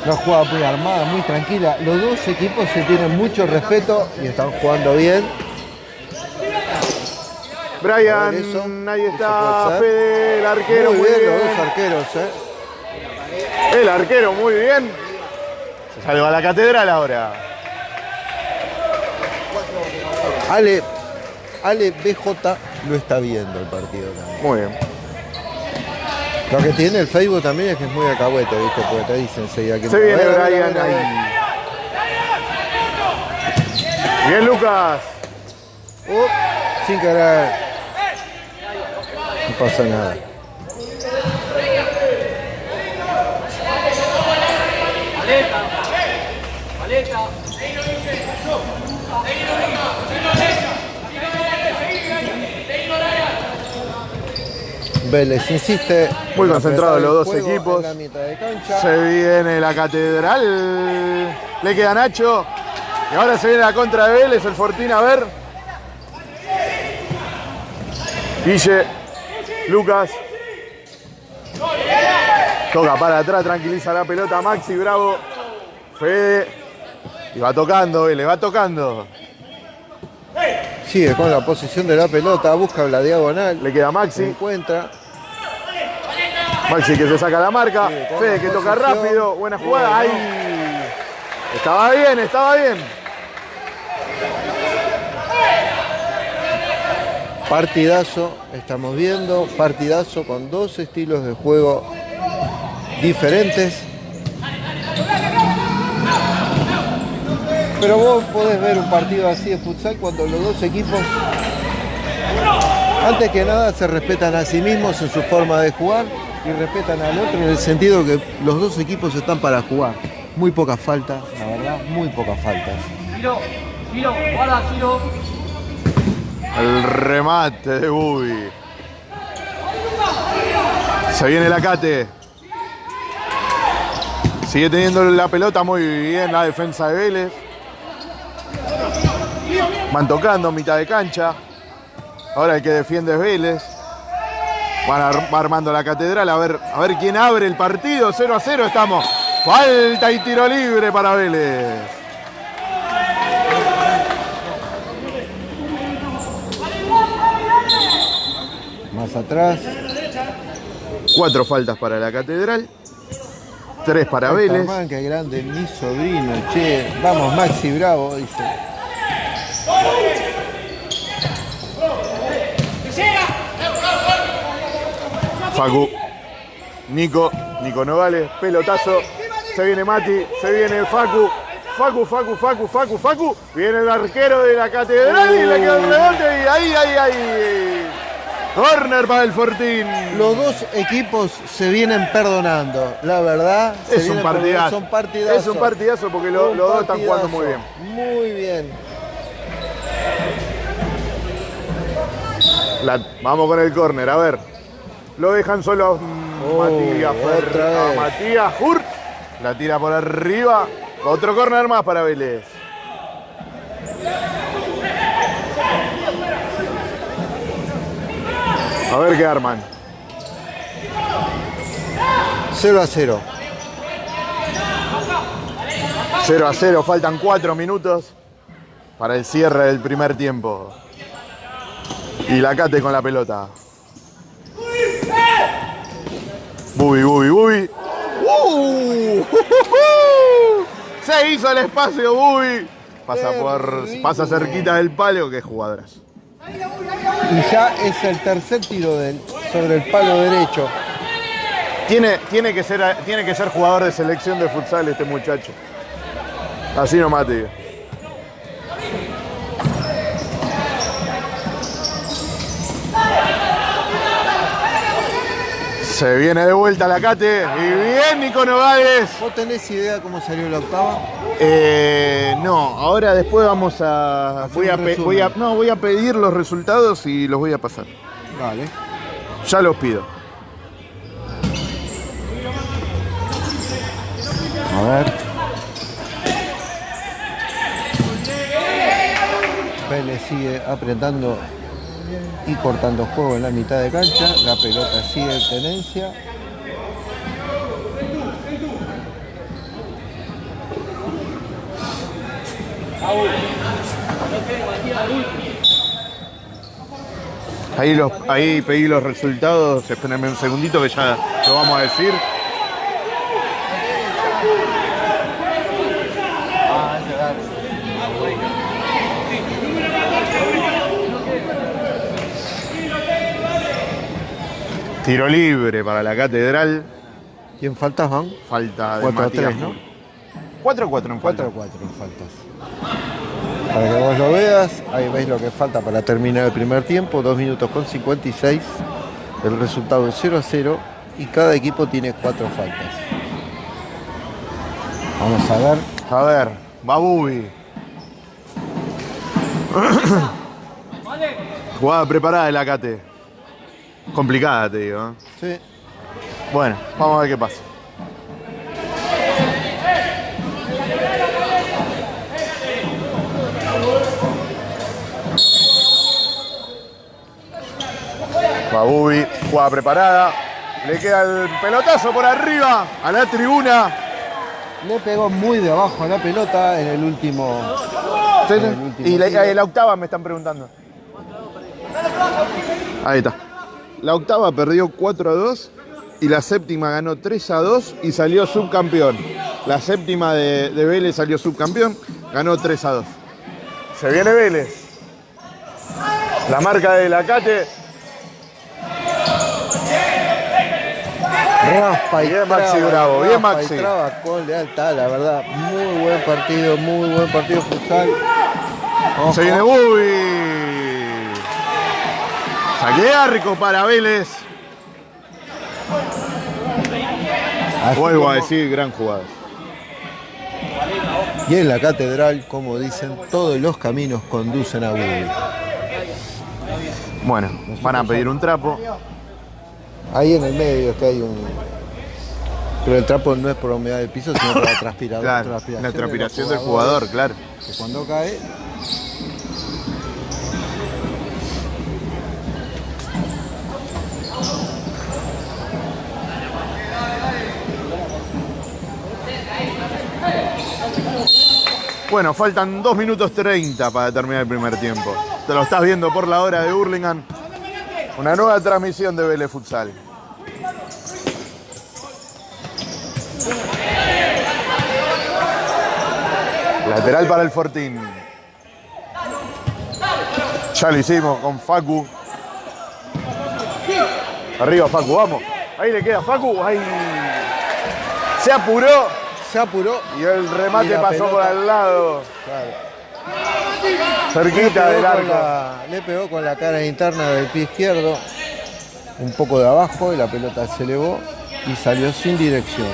Una jugada muy armada, muy tranquila. Los dos equipos se tienen mucho respeto y están jugando bien. Brian, ahí está. Fede, el arquero, muy muy bien, bien. los dos arqueros, ¿eh? El arquero, muy bien. Se salva la catedral ahora. Ale, Ale BJ lo está viendo el partido también. Muy bien. Lo que tiene el Facebook también es que es muy alcahuete, ¿viste? Porque te dicen enseguida que Se viene ver, Brian ver, ahí. Bien, Lucas. Uh, sin querer. No pasa nada. Vélez insiste. Muy en concentrados los dos equipos. Se viene la catedral. Le queda Nacho. Y ahora se viene la contra de Vélez, el Fortín a ver. Guille, Lucas. Toca para atrás, tranquiliza la pelota Maxi, bravo. Fede. Y va tocando, le va tocando. Sigue con la posición de la pelota, busca la diagonal. Le queda Maxi. encuentra. Maxi que se saca la marca. Fede que toca rápido. Buena jugada. Ahí. Estaba bien, estaba bien. Partidazo, estamos viendo, partidazo con dos estilos de juego diferentes. Pero vos podés ver un partido así de futsal cuando los dos equipos, antes que nada, se respetan a sí mismos en su forma de jugar y respetan al otro en el sentido que los dos equipos están para jugar. Muy pocas faltas, la verdad, muy pocas faltas. Giro, giro, guarda, giro. El remate de Bubi. Se viene la Cate. Sigue teniendo la pelota muy bien la defensa de Vélez. Van tocando mitad de cancha. Ahora el que defiende es Vélez. Van va armando la catedral. A ver, a ver quién abre el partido. 0 a 0 estamos. Falta y tiro libre para Vélez. Más atrás, Cuatro faltas para la catedral. Tres para Vélez. Man, grande, mi sobrino, che. Vamos, Maxi Bravo, dice. Facu. Nico. Nico Novales. Pelotazo. Se viene Mati. Se viene Facu. Facu, Facu, Facu, Facu, Facu. Viene el arquero de la catedral y le queda el rebote. Y ahí, ahí, ahí. Corner para el Fortín. Los dos equipos se vienen perdonando, la verdad. se Es un partidazo. Son partidazos. Es un partidazo porque lo- Un los dos están jugando muy bien. Muy bien. La- vamos con el córner, a ver. Lo dejan solo Oh, Matías. Matías Hurt. La tira por arriba. Otro córner más para Vélez. A ver qué arman. 0 a 0. 0 a 0, faltan 4 minutos para el cierre del primer tiempo. Y la Cate con la pelota. Bubi, bubi, bubi. ¡Uh! Se hizo el espacio, Bubi. Pasa, por, pasa cerquita del palo, que jugadoras. Y ya es el tercer tiro sobre el palo derecho. Tiene, tiene, que ser, tiene que ser jugador de selección de futsal este muchacho. Así nomás te digo. Se viene de vuelta la Cate. Y bien, Nico Nogales. ¿Vos tenés idea cómo salió la octava? Eh, no, ahora después vamos a. Voy a- no, voy a pedir los resultados y los voy a pasar. Vale. Ya los pido. A ver. Vélez sigue apretando y cortando juego en la mitad de cancha. La pelota sigue en tenencia. Ahí, los, ahí pedí los resultados. Espérenme un segundito que ya lo vamos a decir. Tiro libre para la catedral. ¿Quién falta, Juan? Falta de 4 a Matías 3, ¿no? Mur. 4 a 4 en 4 falta. a 4 en faltas. Para que vos lo veas, ahí veis lo que falta para terminar el primer tiempo, 2 minutos con 56. El resultado es 0 a 0 y cada equipo tiene 4 faltas. Vamos a ver. A ver, Babubi. <coughs> Jugada preparada de la Cate. Complicada, te digo. ¿eh? Sí. Bueno, vamos a ver qué pasa. Babubi, jugada preparada. Le queda el pelotazo por arriba a la tribuna. Le pegó muy de abajo a la pelota en el último. en el último Y la, eh, la octava me están preguntando. Ahí está. La octava perdió 4 a 2 y la séptima ganó 3 a 2 y salió subcampeón. La séptima de, de Vélez salió subcampeón, ganó 3 a 2. Se viene Vélez. La marca de la Cate. Raspa y Bien, Maxi traba, Bravo, bien, y Maxi. traba con lealtad, la verdad. Muy buen partido, muy buen partido futsal. Se viene Bubi. Saque arco para Vélez. Así Vuelvo a decir, gran jugada. Y en la catedral, como dicen, todos los caminos conducen a Bubi. Bueno, van a pedir un trapo. Ahí en el medio es que hay un. Pero el trapo no es por la humedad del piso, sino por la <coughs> transpiración. Claro, la transpiración del jugador, claro. Que cuando cae. Bueno, faltan 2 minutos 30 para terminar el primer tiempo. Te lo estás viendo por la hora de Burlingame. Una nueva transmisión de Vélez Futsal. Lateral para el Fortín. Ya lo hicimos con Facu. Arriba Facu, vamos. Ahí le queda Facu. Ahí. Se apuró Se apuró. y el remate Y pasó por al lado. Claro. Cerquita del arco. la, le pegó con la cara interna del pie izquierdo, un poco de abajo, y la pelota se elevó y salió sin dirección.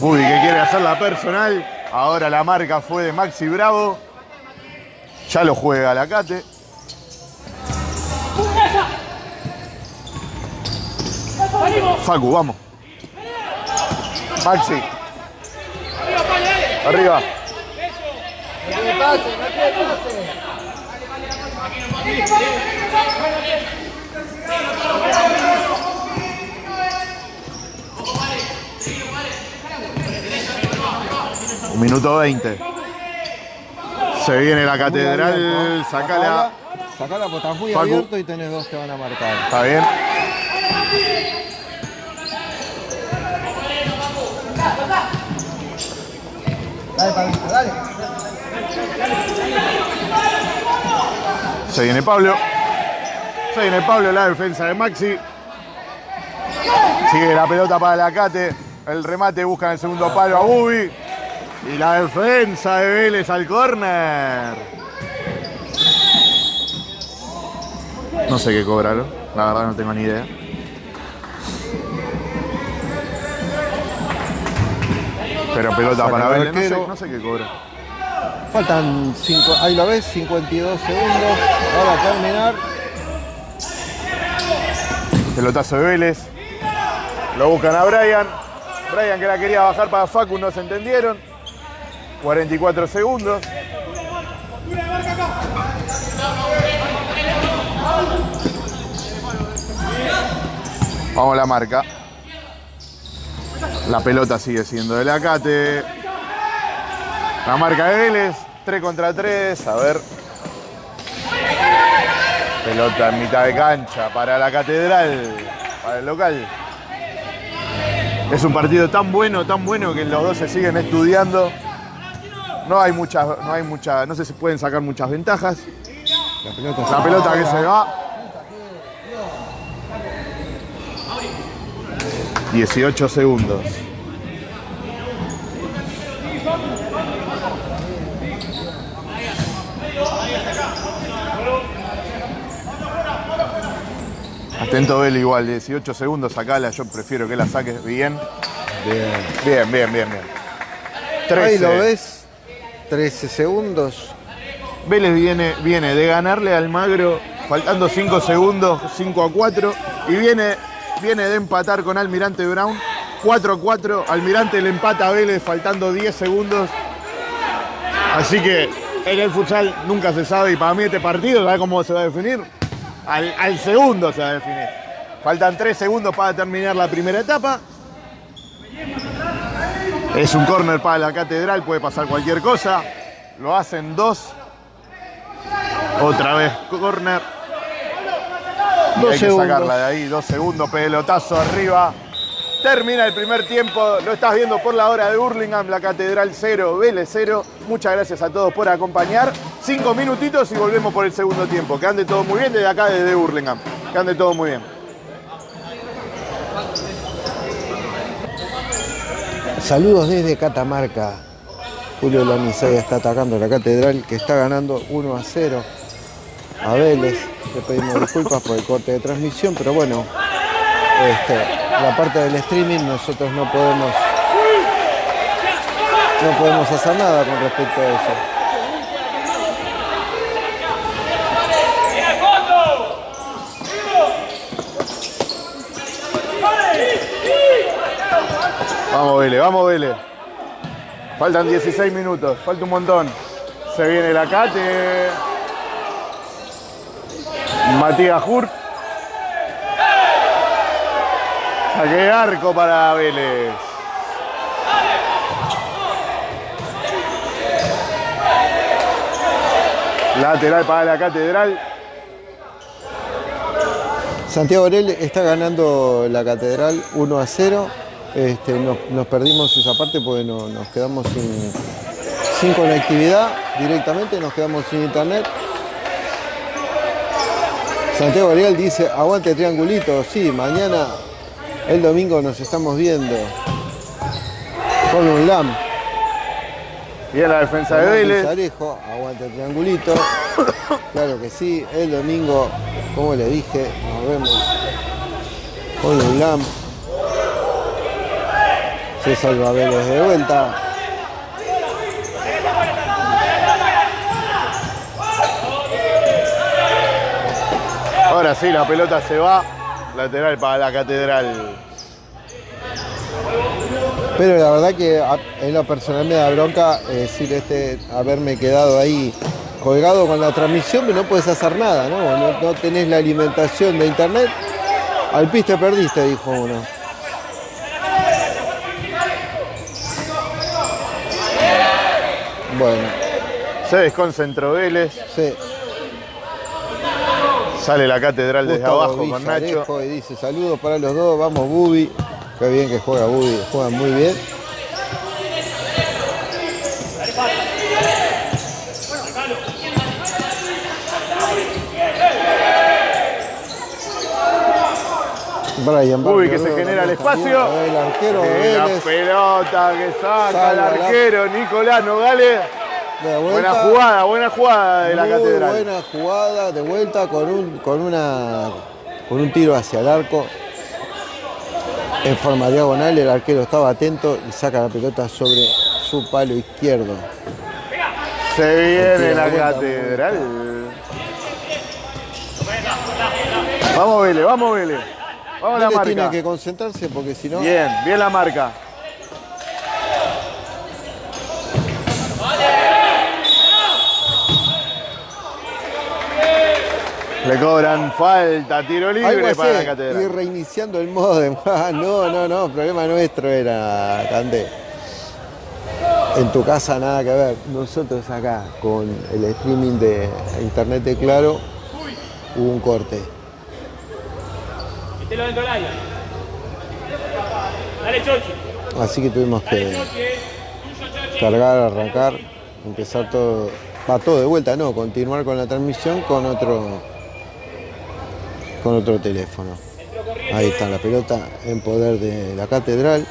Uy, que quiere hacer la personal. Ahora la marca fue de Maxi Bravo. Ya lo juega la Facu, vamos. Maxi. Arriba. Un minuto 20. Se viene la catedral, sacala. Sacala porque estás muy Facu. abierto y tenés dos que van a marcar. Está bien. Se viene Pablo. Se viene Pablo, la defensa de Maxi. Sigue la pelota para la Cate. El remate busca en el segundo palo a Bubi. Y la defensa de Vélez al córner. No sé qué cobraron. La verdad no tengo ni idea. Pero pelota Saca para el Vélez. No sé, no sé qué cobra. Faltan cinco, ahí lo ves, 52 segundos para terminar. Pelotazo de Vélez. Lo buscan a Brian. Brian que la quería bajar para Facu, no se entendieron. 44 segundos. Vamos a la marca. La pelota sigue siendo del Acate. La marca de Vélez. 3 contra 3. A ver. Pelota en mitad de cancha para la catedral, para el local. Es un partido tan bueno, tan bueno que los dos se siguen estudiando. No hay muchas, no hay mucha, no sé si pueden sacar muchas ventajas. La pelota, La pelota que se va. 18 segundos. Atento Vélez igual, 18 segundos, sacala, yo prefiero que la saques bien. Bien. Bien, bien, bien, bien. Ahí 13. lo ves, 13 segundos. Vélez viene, viene de ganarle al Magro, faltando 5 segundos, 5 a 4, y viene, viene de empatar con Almirante Brown, 4 a 4. Almirante le empata a Vélez faltando 10 segundos. Así que en el futsal nunca se sabe, y para mí este partido, ¿sabes cómo se va a definir? Al, segundo se va a definir. Faltan 3 segundos para terminar la primera etapa. Es un córner para la catedral, puede pasar cualquier cosa. Lo hacen dos. Otra vez córner. Y Dos hay que segundos. sacarla de ahí, dos segundos, pelotazo arriba. Termina el primer tiempo, lo estás viendo por la hora de Burlingame, la Catedral 0, Vélez 0. Muchas gracias a todos por acompañar. Cinco minutitos y volvemos por el segundo tiempo. Que ande todo muy bien desde acá, desde Burlingame. Que ande todo muy bien. Saludos desde Catamarca. Julio Lanizaya está atacando la catedral que está ganando 1 a 0 a Vélez. Le pedimos disculpas por el corte de transmisión, pero bueno, este, la parte del streaming nosotros no podemos no podemos hacer nada con respecto a eso. Vamos Vélez, vamos Vélez. Faltan 16 minutos, falta un montón. Se viene la Cate. Matías Hurt. Saque de arco para Vélez. Lateral para la Catedral. Santiago Orel está ganando la catedral 1 a 0. Este, nos, nos perdimos esa parte porque no- nos quedamos sin, sin conectividad directamente, nos quedamos sin internet. Santiago Ariel dice, aguante triangulito, sí, mañana, el domingo nos estamos viendo. Con un LAM. Bien la defensa de Vélez. Pizarejo, aguante el triangulito. <coughs> Claro que sí, el domingo, como le dije, nos vemos con un LAM. Se salva Vélez de vuelta. Ahora sí, la pelota se va. Lateral para la catedral. Pero la verdad que en lo personal me da bronca eh, decir este, haberme quedado ahí colgado con la transmisión, pero no puedes hacer nada, ¿no? No, no tenés la alimentación de internet. Al pis te perdiste, dijo uno. Bueno, Se desconcentró Vélez. sí. Sale la catedral desde abajo con Nacho. Y dice saludos para los dos, vamos Bubi. Qué bien que juega Bubi, juegan muy bien. Brian Bubi Barrio, que se genera el espacio. El arquero la pelota que saca el arquero Nicolás Nogales. Buena jugada, buena jugada de la catedral. buena jugada de vuelta con un, con una con un tiro hacia el arco. En forma diagonal, el arquero estaba atento y saca la pelota sobre su palo izquierdo. Se viene la catedral. Vamos Vélez, vamos Vélez. Vamos a la Vélez tiene marca. que concentrarse porque si no. Bien, bien la marca. Le cobran falta, tiro libre para la así, y catedral. reiniciando el modem. <laughs> Ah, no, no, no, problema nuestro era, Cande. En tu casa nada que ver. Nosotros acá, con el streaming de internet de Claro, hubo un corte. Metelo dentro del área. Dale, Chochi. Así que tuvimos que eh. Cargar, arrancar, empezar todo, va todo de vuelta, no, continuar con la transmisión con otro, con otro teléfono. Ahí está la pelota en poder de la catedral.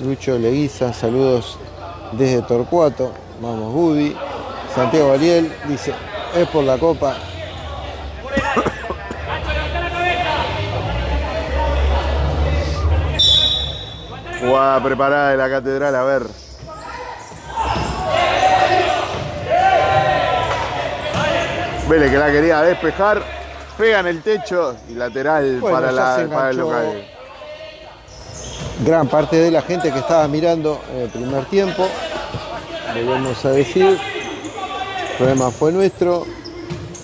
Lucho Leguiza, saludos desde Torcuato. Vamos, Budi. Santiago Ariel dice, es por la copa. Jugada preparada de la catedral, a ver. Vélez que la quería despejar, pega en el techo y lateral Bueno, para, la, para el local. Gran parte de la gente que estaba mirando en el primer tiempo. Volvemos a decir, el problema fue nuestro.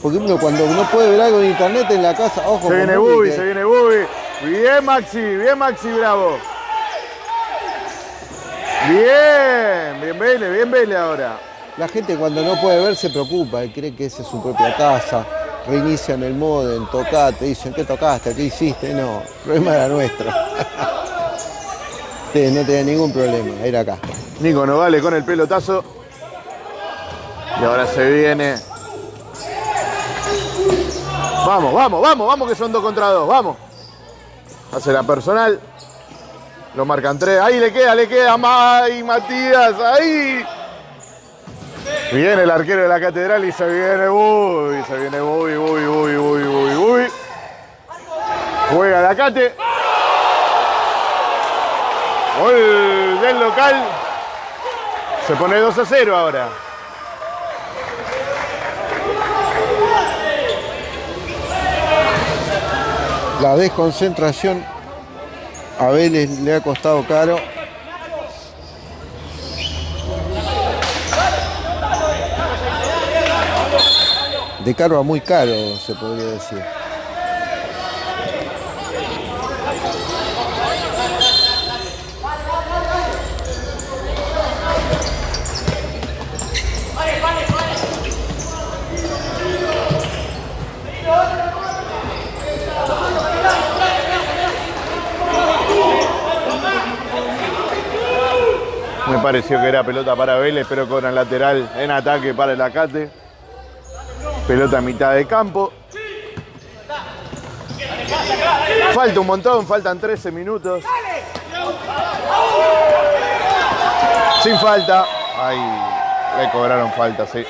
Porque uno cuando no puede ver algo en internet en la casa, ojo. Se viene Bubi, Bubi, que- se viene Bubi. Bien Maxi, bien Maxi Bravo. Bien, bien Vélez, bien Vélez ahora. La gente cuando no puede ver se preocupa y cree que esa es su propia casa. Reinician el modem, tocate, dicen, ¿qué tocaste? ¿Qué hiciste? No, el problema era nuestro. <laughs> Ustedes no tenían ningún problema, era acá. Nico Nogales con el pelotazo. Y ahora se viene. Vamos, vamos, vamos, vamos que son dos contra dos, vamos. Hace la personal. Lo marcan tres. Ahí le queda, le queda. ¡Ay, Matías! ¡Ahí! Viene el arquero de la catedral y se viene Bubi. Se viene Bubi, Bubi, Bubi, Bubi, Bubi, Bubi. Juega la cate. Gol del local. Se pone 2 a 0 ahora. La desconcentración a Vélez le ha costado caro. De caro a muy caro, se podría decir. Me pareció que era pelota para Vélez, pero con el lateral en ataque para el Acate. Pelota a mitad de campo. Falta un montón, faltan 13 minutos. Sin falta. Ay, le cobraron falta, sí.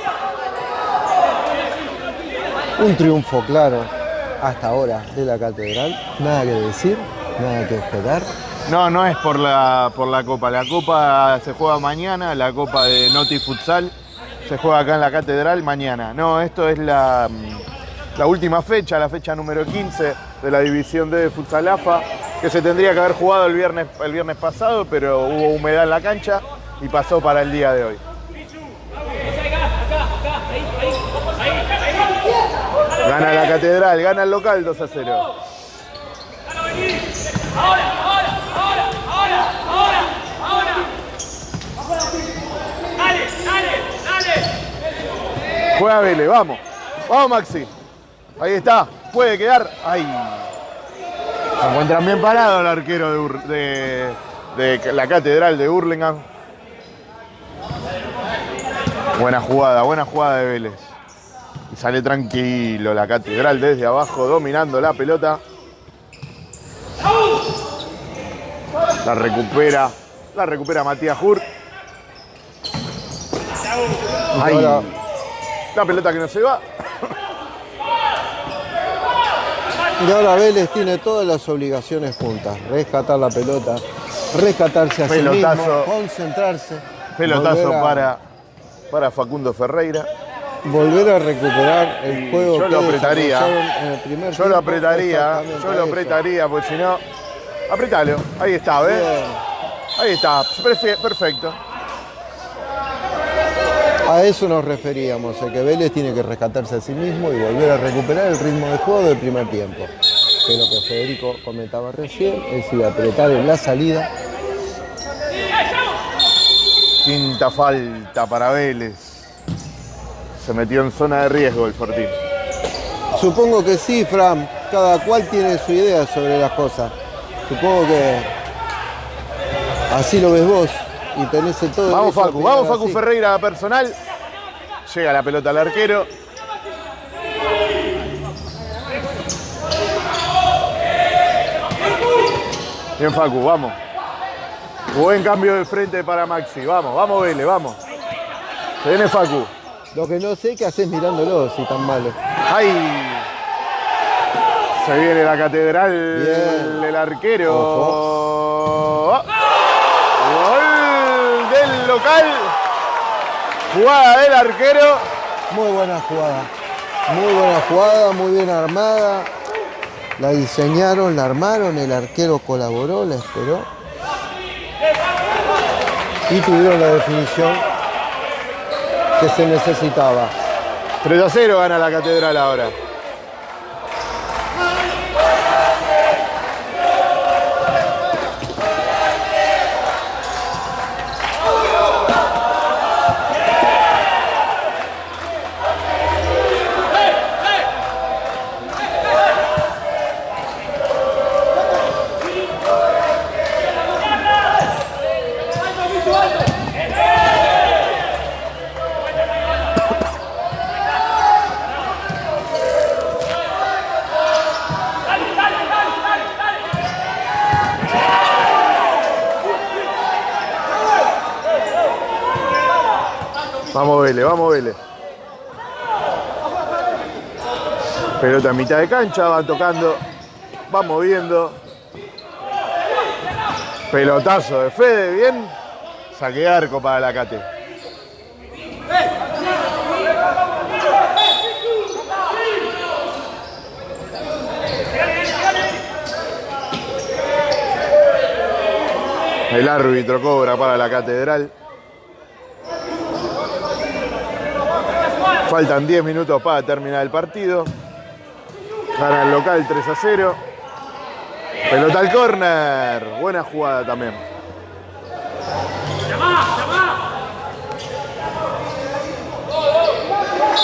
Un triunfo claro hasta ahora de la catedral. Nada que decir, nada que esperar. No, no es por la, por la Copa. La Copa se juega mañana, la Copa de Noti Futsal se juega acá en la Catedral mañana. No, esto es la, mm, última fecha, la fecha número 15 de la División D de Futsal AFA. que se tendría que haber jugado el viernes, el viernes pasado, pero hubo humedad en la cancha y pasó para el día de hoy. Gana la catedral, gana el local 2 a 0. Juega Vélez, vamos. Vamos, Maxi. Ahí está. Puede quedar. Ahí. Se encuentran bien parado el arquero de, la catedral de Hurlingham. Buena jugada, buena jugada de Vélez. Y sale tranquilo la catedral desde abajo, dominando la pelota. La recupera, la recupera Matías Hur. Ahí. La pelota que no se va. Y ahora Vélez tiene todas las obligaciones juntas. Rescatar la pelota, rescatarse a sí Pelotazo. mismo, concentrarse. Pelotazo a- para, para Facundo Ferreira. Volver a recuperar el Y juego yo que lo apretaría. en el primer Yo lo apretaría, yo lo apretaría, porque si no. Apretalo. Ahí está, ¿ves? Bien. Ahí está. Perfe- Perfecto. A eso nos referíamos, a que Vélez tiene que rescatarse a sí mismo y volver a recuperar el ritmo de juego del primer tiempo. Que lo que Federico comentaba recién, es decir, apretar en la salida. Quinta falta para Vélez. Se metió en zona de riesgo el Fortín. Supongo que sí, Fran, cada cual tiene su idea sobre las cosas. Supongo que así lo ves vos y tenés el todo. Vamos Facu, vamos Facu así. Ferreira personal. Llega la pelota al arquero. Bien Facu, vamos. Buen cambio de frente para Maxi. Vamos, vamos Vélez, vamos. Se viene Facu. Lo que no sé qué haces mirándolo si tan malo. ¡Ay! Se viene la catedral del arquero. Gol del local. Jugada del arquero. Muy buena jugada. Muy buena jugada, muy bien armada. La diseñaron, la armaron, el arquero colaboró, la esperó. Y tuvieron la definición que se necesitaba. 3 a 0 gana la catedral ahora. Vamos Vélez, vamos Vélez. Pelota en mitad de cancha, van tocando, van moviendo. Pelotazo de Fede, bien. Saque arco para la Cate. El árbitro cobra para la catedral. Faltan 10 minutos para terminar el partido. Gana el local 3 a 0. Pelota al córner. Buena jugada también.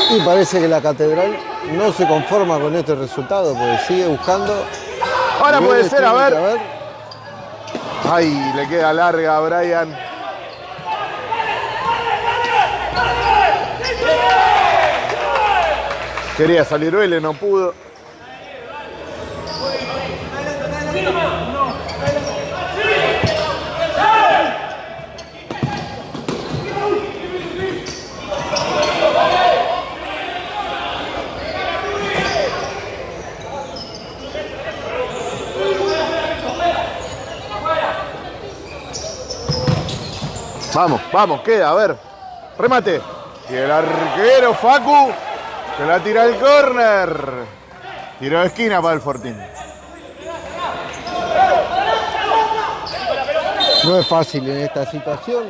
Y parece que la catedral no se conforma con este resultado, porque sigue buscando. Ahora puede ser, a ver. que Ay, le queda larga a Brian. Quería salir Vélez, no pudo. Vamos, vamos, queda, a ver. Remate. Y el arquero Facu que la tira al córner. Tiro de esquina para el Fortín. No es fácil en esta situación.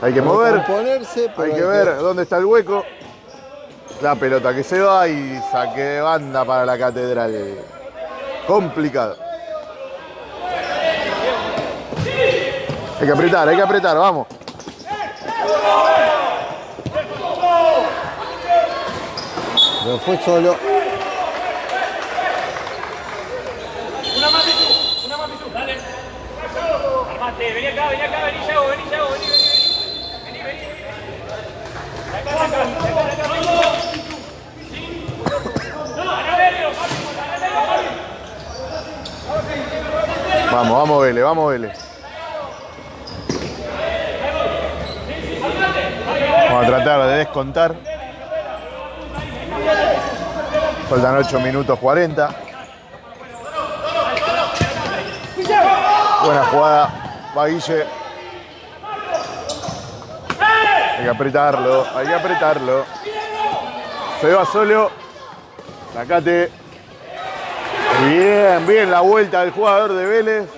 Hay que mover. Ponerse, Hay que ver dónde está el hueco. La pelota que se va y saque de banda para la catedral. Complicado. Hay que apretar, hay que apretar, vamos. Fue solo. Una más, Pitu. Una más, Pitu. Dale. Armate. Vení acá, vení acá, vení, Yago, vení, Yago, vení, vení, vení. Vení, vení. Acá, acá. Vamos, vamos, Vélez, vamos, Vélez. Vamos a tratar de descontar. Faltan 8 minutos 40. Buena jugada. Va Guille. Hay que apretarlo, hay que apretarlo. Se va solo. Sacate. Bien, bien la vuelta del jugador de Vélez.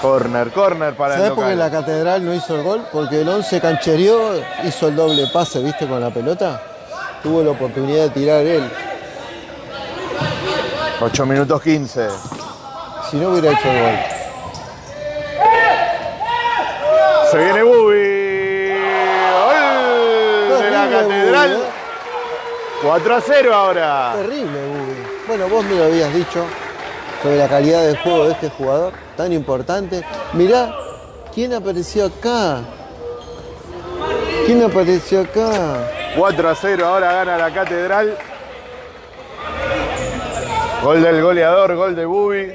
Corner, corner para el ¿Sabes por qué la catedral no hizo el gol? Porque el 11 canchereó, hizo el doble pase, ¿viste? Con la pelota. Tuvo la oportunidad de tirar él. 8 minutos 15. Si no hubiera hecho el gol. Se viene Bubi. Gol de la catedral. Bubi, ¿eh? 4 a 0 ahora. Terrible, Bubi. Bueno, vos me lo habías dicho sobre la calidad del juego de este jugador tan importante. Mirá, ¿quién apareció acá? ¿Quién apareció acá? 4 a 0 ahora gana la catedral. Gol del goleador, gol de Bubi.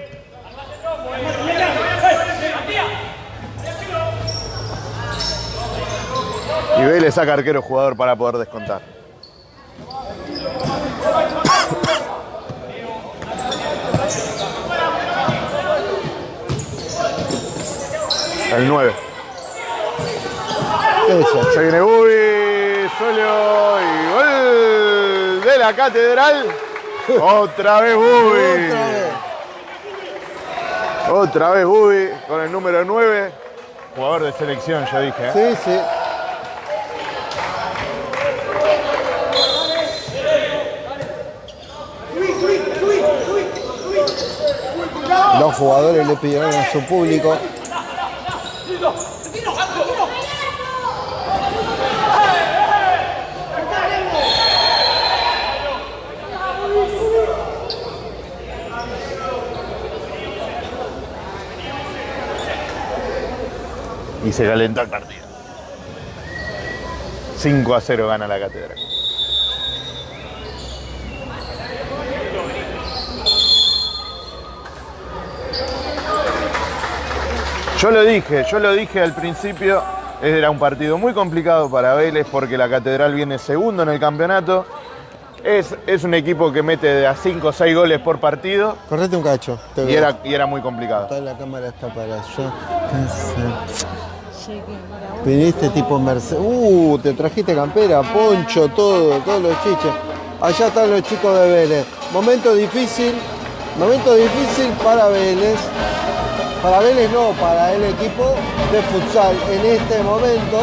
Y Vélez saca arquero jugador para poder descontar. El 9. Esa. Se viene Bubi, solo y gol de la catedral. Otra vez Bubi. Otra vez. Otra vez Bubi con el número 9. Jugador de selección, yo dije. ¿eh? Sí, sí. Los jugadores le pidieron a su público Y se calentó el partido. 5 a 0 gana la catedral. Yo lo dije, yo lo dije al principio, era un partido muy complicado para Vélez porque la Catedral viene segundo en el campeonato. Es, es un equipo que mete de a 5 o 6 goles por partido Correte un cacho. te y veo. era, y era muy complicado. Toda la cámara está para allá. Viniste tipo Mercedes. Uh, te trajiste campera, poncho, todo, todos los chiches. Allá están los chicos de Vélez. Momento difícil, momento difícil para Vélez. Para Vélez no, para el equipo de futsal en este momento.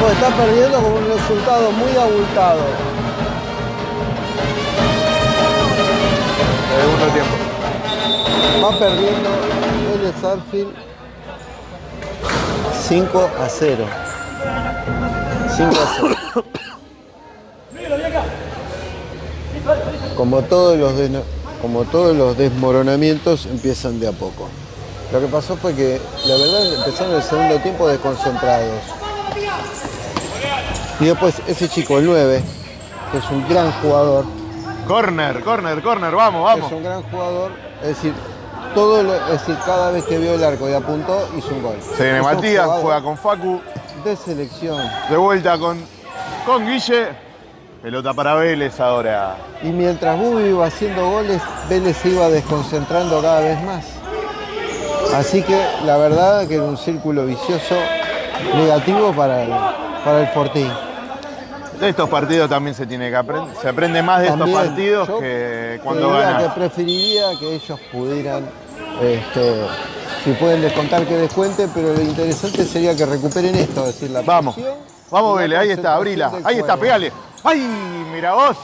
Pues está perdiendo con un resultado muy abultado. Segundo tiempo. Va perdiendo Arfield 5 a 0. 5 a 0. Como todos los de- como todos los desmoronamientos empiezan de a poco. Lo que pasó fue que la verdad empezaron el segundo tiempo desconcentrados. Y después ese chico, el 9, que es un gran jugador, Corner, corner, corner, vamos, es vamos. un gran jugador, es decir, todo lo- es decir, cada vez que vio el arco y apuntó, hizo un gol. Se viene Matías, juega con Facu, de selección. de vuelta con, con Guille. Pelota para Vélez ahora. Y mientras Bubi iba haciendo goles, Vélez se iba desconcentrando cada vez más. Así que la verdad que era un círculo vicioso negativo para el, para el Fortín. De estos partidos también se tiene que aprender. Se aprende más de estos partidos que cuando ganas. que preferiría que ellos pudieran Este, si pueden descontar que descuenten, pero lo interesante sería que recuperen esto, es decir, la Vamos. Vamos, Vélez, ahí está, abrila. Ahí está, pegale. ¡Ay! Mira vos.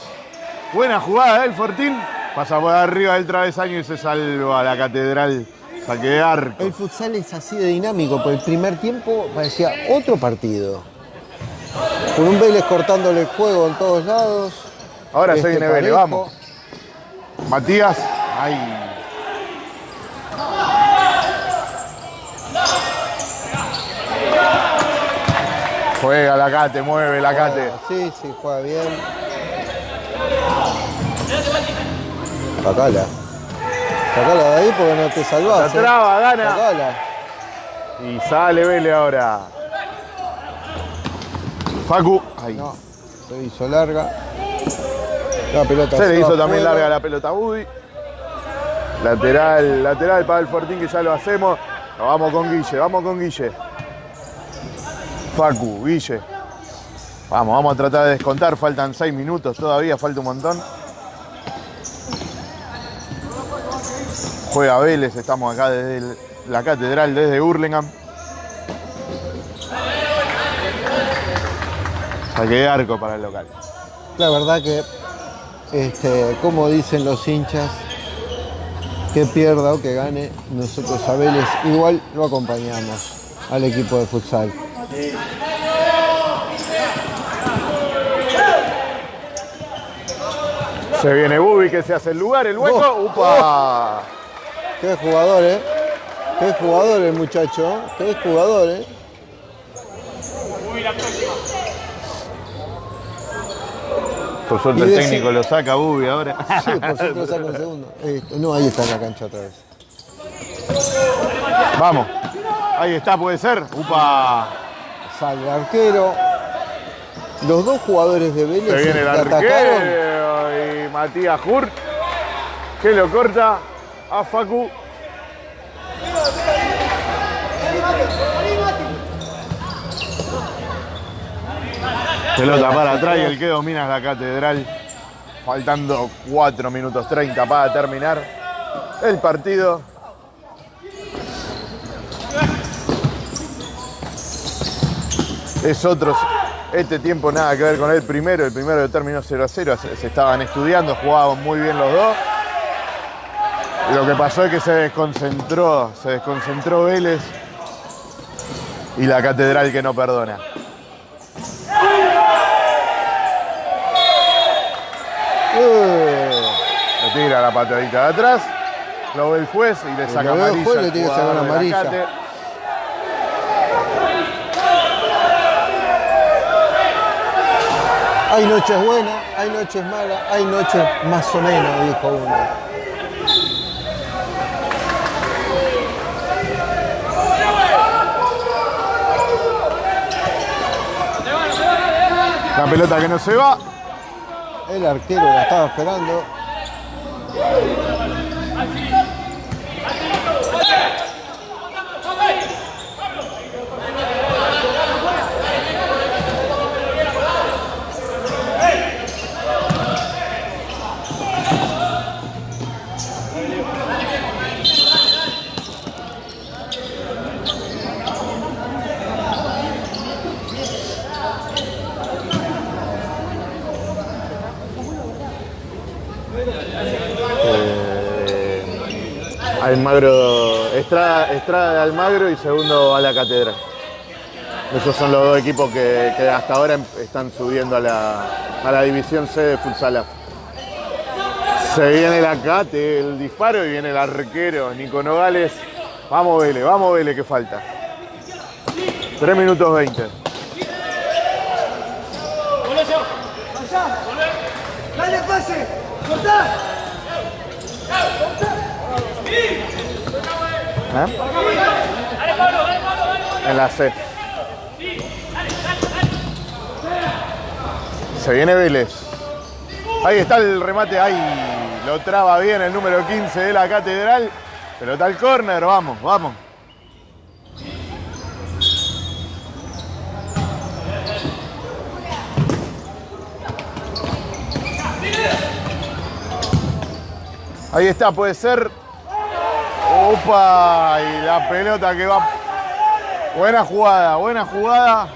Buena jugada del Fortín. Pasa por arriba del travesaño y se salva la catedral. Saque de arco. El futsal es así de dinámico, por el primer tiempo parecía otro partido. Con un Vélez cortándole el juego en todos lados. Ahora se Este, viene Vélez, vamos. Matías. ¡Ay! Juega la cate, mueve la cate. Sí, sí, juega bien. Sacala. Sacala de ahí porque no te salvás. La ¿eh? traba, gana. Sacala. Y sale Vélez ahora. Facu. Ay. No, se hizo larga. La pelota Se le hizo también larga la pelota a Budi. Lateral, lateral para el Fortín que ya lo hacemos. Vamos con Guille, vamos con Guille. Facu, Guille. Vamos, vamos a tratar de descontar. Faltan seis minutos todavía, falta un montón. Juega Vélez, estamos acá desde el- la catedral, desde Hurlingham. Saque de arco para el local. La verdad que, este, como dicen los hinchas, que pierda o que gane, nosotros a Vélez igual lo acompañamos al equipo de futsal. Se viene Bubi que se hace el lugar, el hueco. ¡Upa! Qué jugador, ¿eh? Qué jugador el muchacho, qué jugador, ¿eh? Por suerte el técnico lo saca Bubi ahora. Sí, por cierto, lo saca un segundo. No, ahí está en la cancha otra vez. Vamos. Ahí está, puede ser. ¡Upa! Sale el arquero. Los dos jugadores de Vélez Se viene el arquero y Matías Hurt que lo corta a Facu. Pelota para atrás y el que domina es la catedral. Faltando 4 minutos 30 para terminar el partido. Es otro. Este tiempo nada que ver con el primero. El primero terminó 0 a 0. Se, se estaban estudiando, jugaban muy bien los dos. Lo que pasó es que se desconcentró, se desconcentró Vélez y la catedral que no perdona. Eh, Le tira la patadita de atrás, lo ve el juez y le saca ve el amarilla. juez, le tiene que sacar amarilla. Hay noches buenas, hay noches malas, hay noches más o menos, dijo uno. La pelota que no se va. El arquero la estaba esperando. Almagro, Estrada, Estrada de Almagro y segundo a la Catedral. Esos son los dos equipos que, que hasta ahora em- están subiendo a la, a la división C de Futsal. Se viene la Cate, el disparo y viene el arquero Nico Nogales. Vamos Vélez, vamos Vélez que falta. 3 minutos 20. ¡Dale pase! ¡Cortá! ¿Eh? En la C. Se viene Vélez. Ahí está el remate, ahí lo traba bien el número 15 de la catedral. Pelota al córner, vamos, vamos. Ahí está, puede ser. Opa, y la pelota que va. Buena jugada, buena jugada.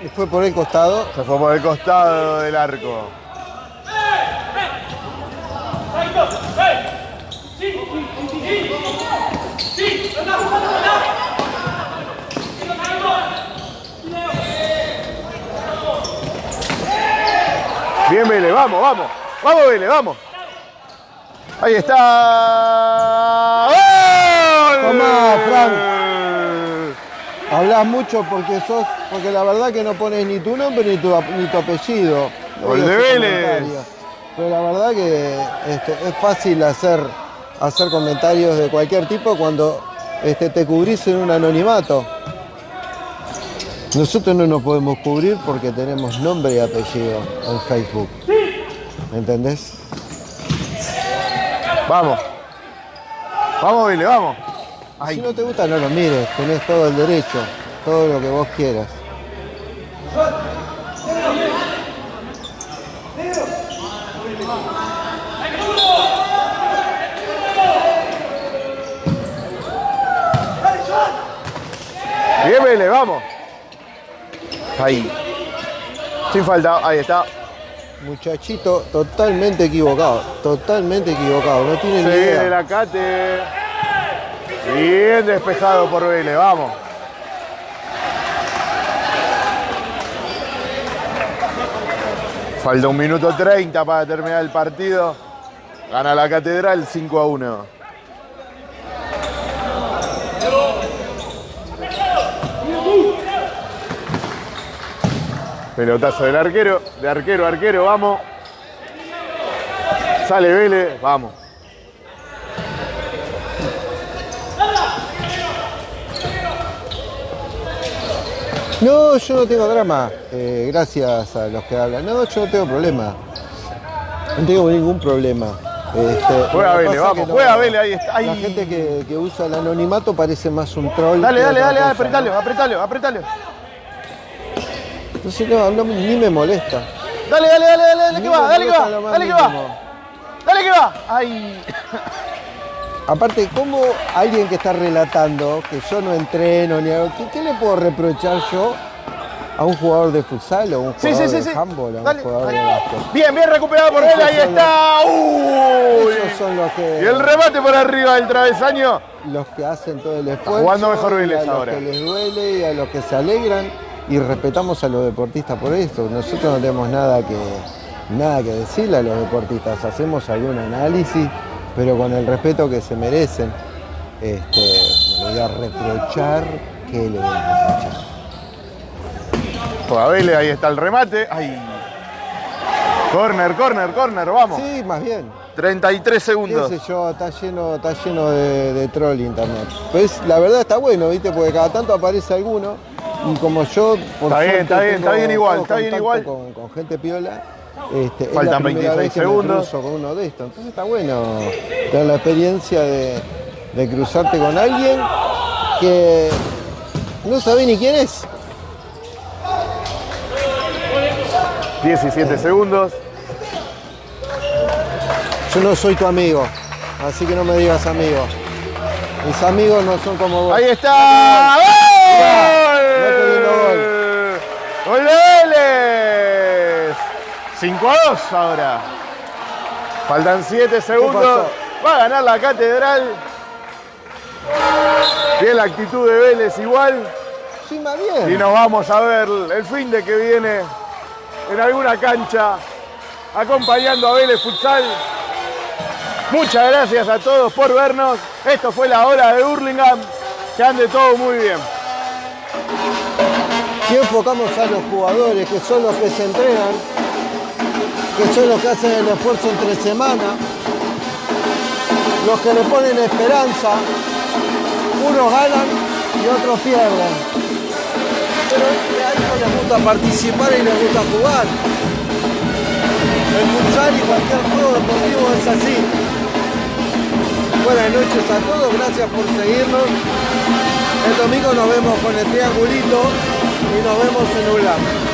Y fue por el costado. Se fue por el costado del arco. Bien, Vélez, vamos, vamos. Vamos, Vélez, vamos. Ahí está. ¡Gol! Tomá, Hablas mucho porque sos, porque la verdad que no pones ni tu nombre ni tu, ni tu apellido. Gol de Vélez. Pero la verdad que este, es fácil hacer, hacer comentarios de cualquier tipo cuando este, te cubrís en un anonimato. Nosotros no nos podemos cubrir porque tenemos nombre y apellido en Facebook. ¿Me entendés? Vamos. Vamos, Vélez, vamos. Si no te gusta, no lo mires. Tenés todo el derecho, todo lo que vos quieras. Bien, Vélez, vamos. Ahí. Sin falta, ahí está. Muchachito totalmente equivocado, totalmente equivocado, no tiene Se ni idea. la cate. Bien despejado por Vélez, vamos. Falta un minuto 30 para terminar el partido. Gana la Catedral 5 a 1. Pelotazo del arquero, de arquero arquero, vamos. Sale Vélez, vamos. No, yo no tengo drama, eh, gracias a los que hablan. No, yo no tengo problema. No tengo ningún problema. Este, Juega Vélez, vamos, juega Vélez, ahí está. La gente que, que usa el anonimato parece más un troll. Dale, dale, dale, cosa, apretalo, ¿no? apretalo, apretalo. Entonces no, no, ni me molesta. Dale, dale, dale, dale, que va, dale que va, dale que va. Dale que va. Ay. Aparte, ¿cómo alguien que está relatando que yo no entreno ni algo, ¿qué, qué le puedo reprochar yo a un jugador de futsal o a un jugador sí, sí, de handball a un Dale. jugador de básquet? Bien, bien recuperado por él, ahí está. Uy. Esos son los que, Y el remate por arriba del travesaño. los que hacen todo el esfuerzo. jugando mejor y Vélez a los ahora. que les duele y a los que se alegran y respetamos a los deportistas por esto. Nosotros no tenemos nada que, nada que decirle a los deportistas. Hacemos algún análisis, pero con el respeto que se merecen. Este, voy a reprochar que le voy a reprochar. Vélez, ahí está el remate. Ay. Corner, corner, corner, vamos. Sí, más bien. 33 qué segundos. sé yo, está lleno, está lleno de, de troll internet. Pues la verdad está bueno, ¿viste? Porque cada tanto aparece alguno y como yo, por Está bien, está bien, está bien igual, está bien igual. Con, con gente piola. Este, es Faltan la primera 26 vez que me segundos. con uno de estos. Entonces está bueno tener la experiencia de, de cruzarte con alguien que no sabe ni quién es. 17 segundos. Yo no soy tu amigo, así que no me digas amigo. Mis amigos no son como vos. Ahí está. ¡Gol! ¡Gol Vélez! 5 a 2 ahora. Faltan 7 segundos. Va a ganar la catedral. Bien la actitud de Vélez igual. Sí, más bien. Y nos vamos a ver el fin de que viene en alguna cancha acompañando a Vélez Futsal. Muchas gracias a todos por vernos. Esto fue la hora de Hurlingham. Que ande todo muy bien. Si enfocamos a los jugadores, que son los que se entrenan, que son los que hacen el esfuerzo entre semana, los que le ponen esperanza, unos ganan y otros pierden. Pero a ellos les gusta participar y les gusta jugar. El futsal y cualquier juego deportivo es así. Buenas noches a todos, gracias por seguirnos. El domingo nos vemos con el triangulito y nos vemos en ULAM.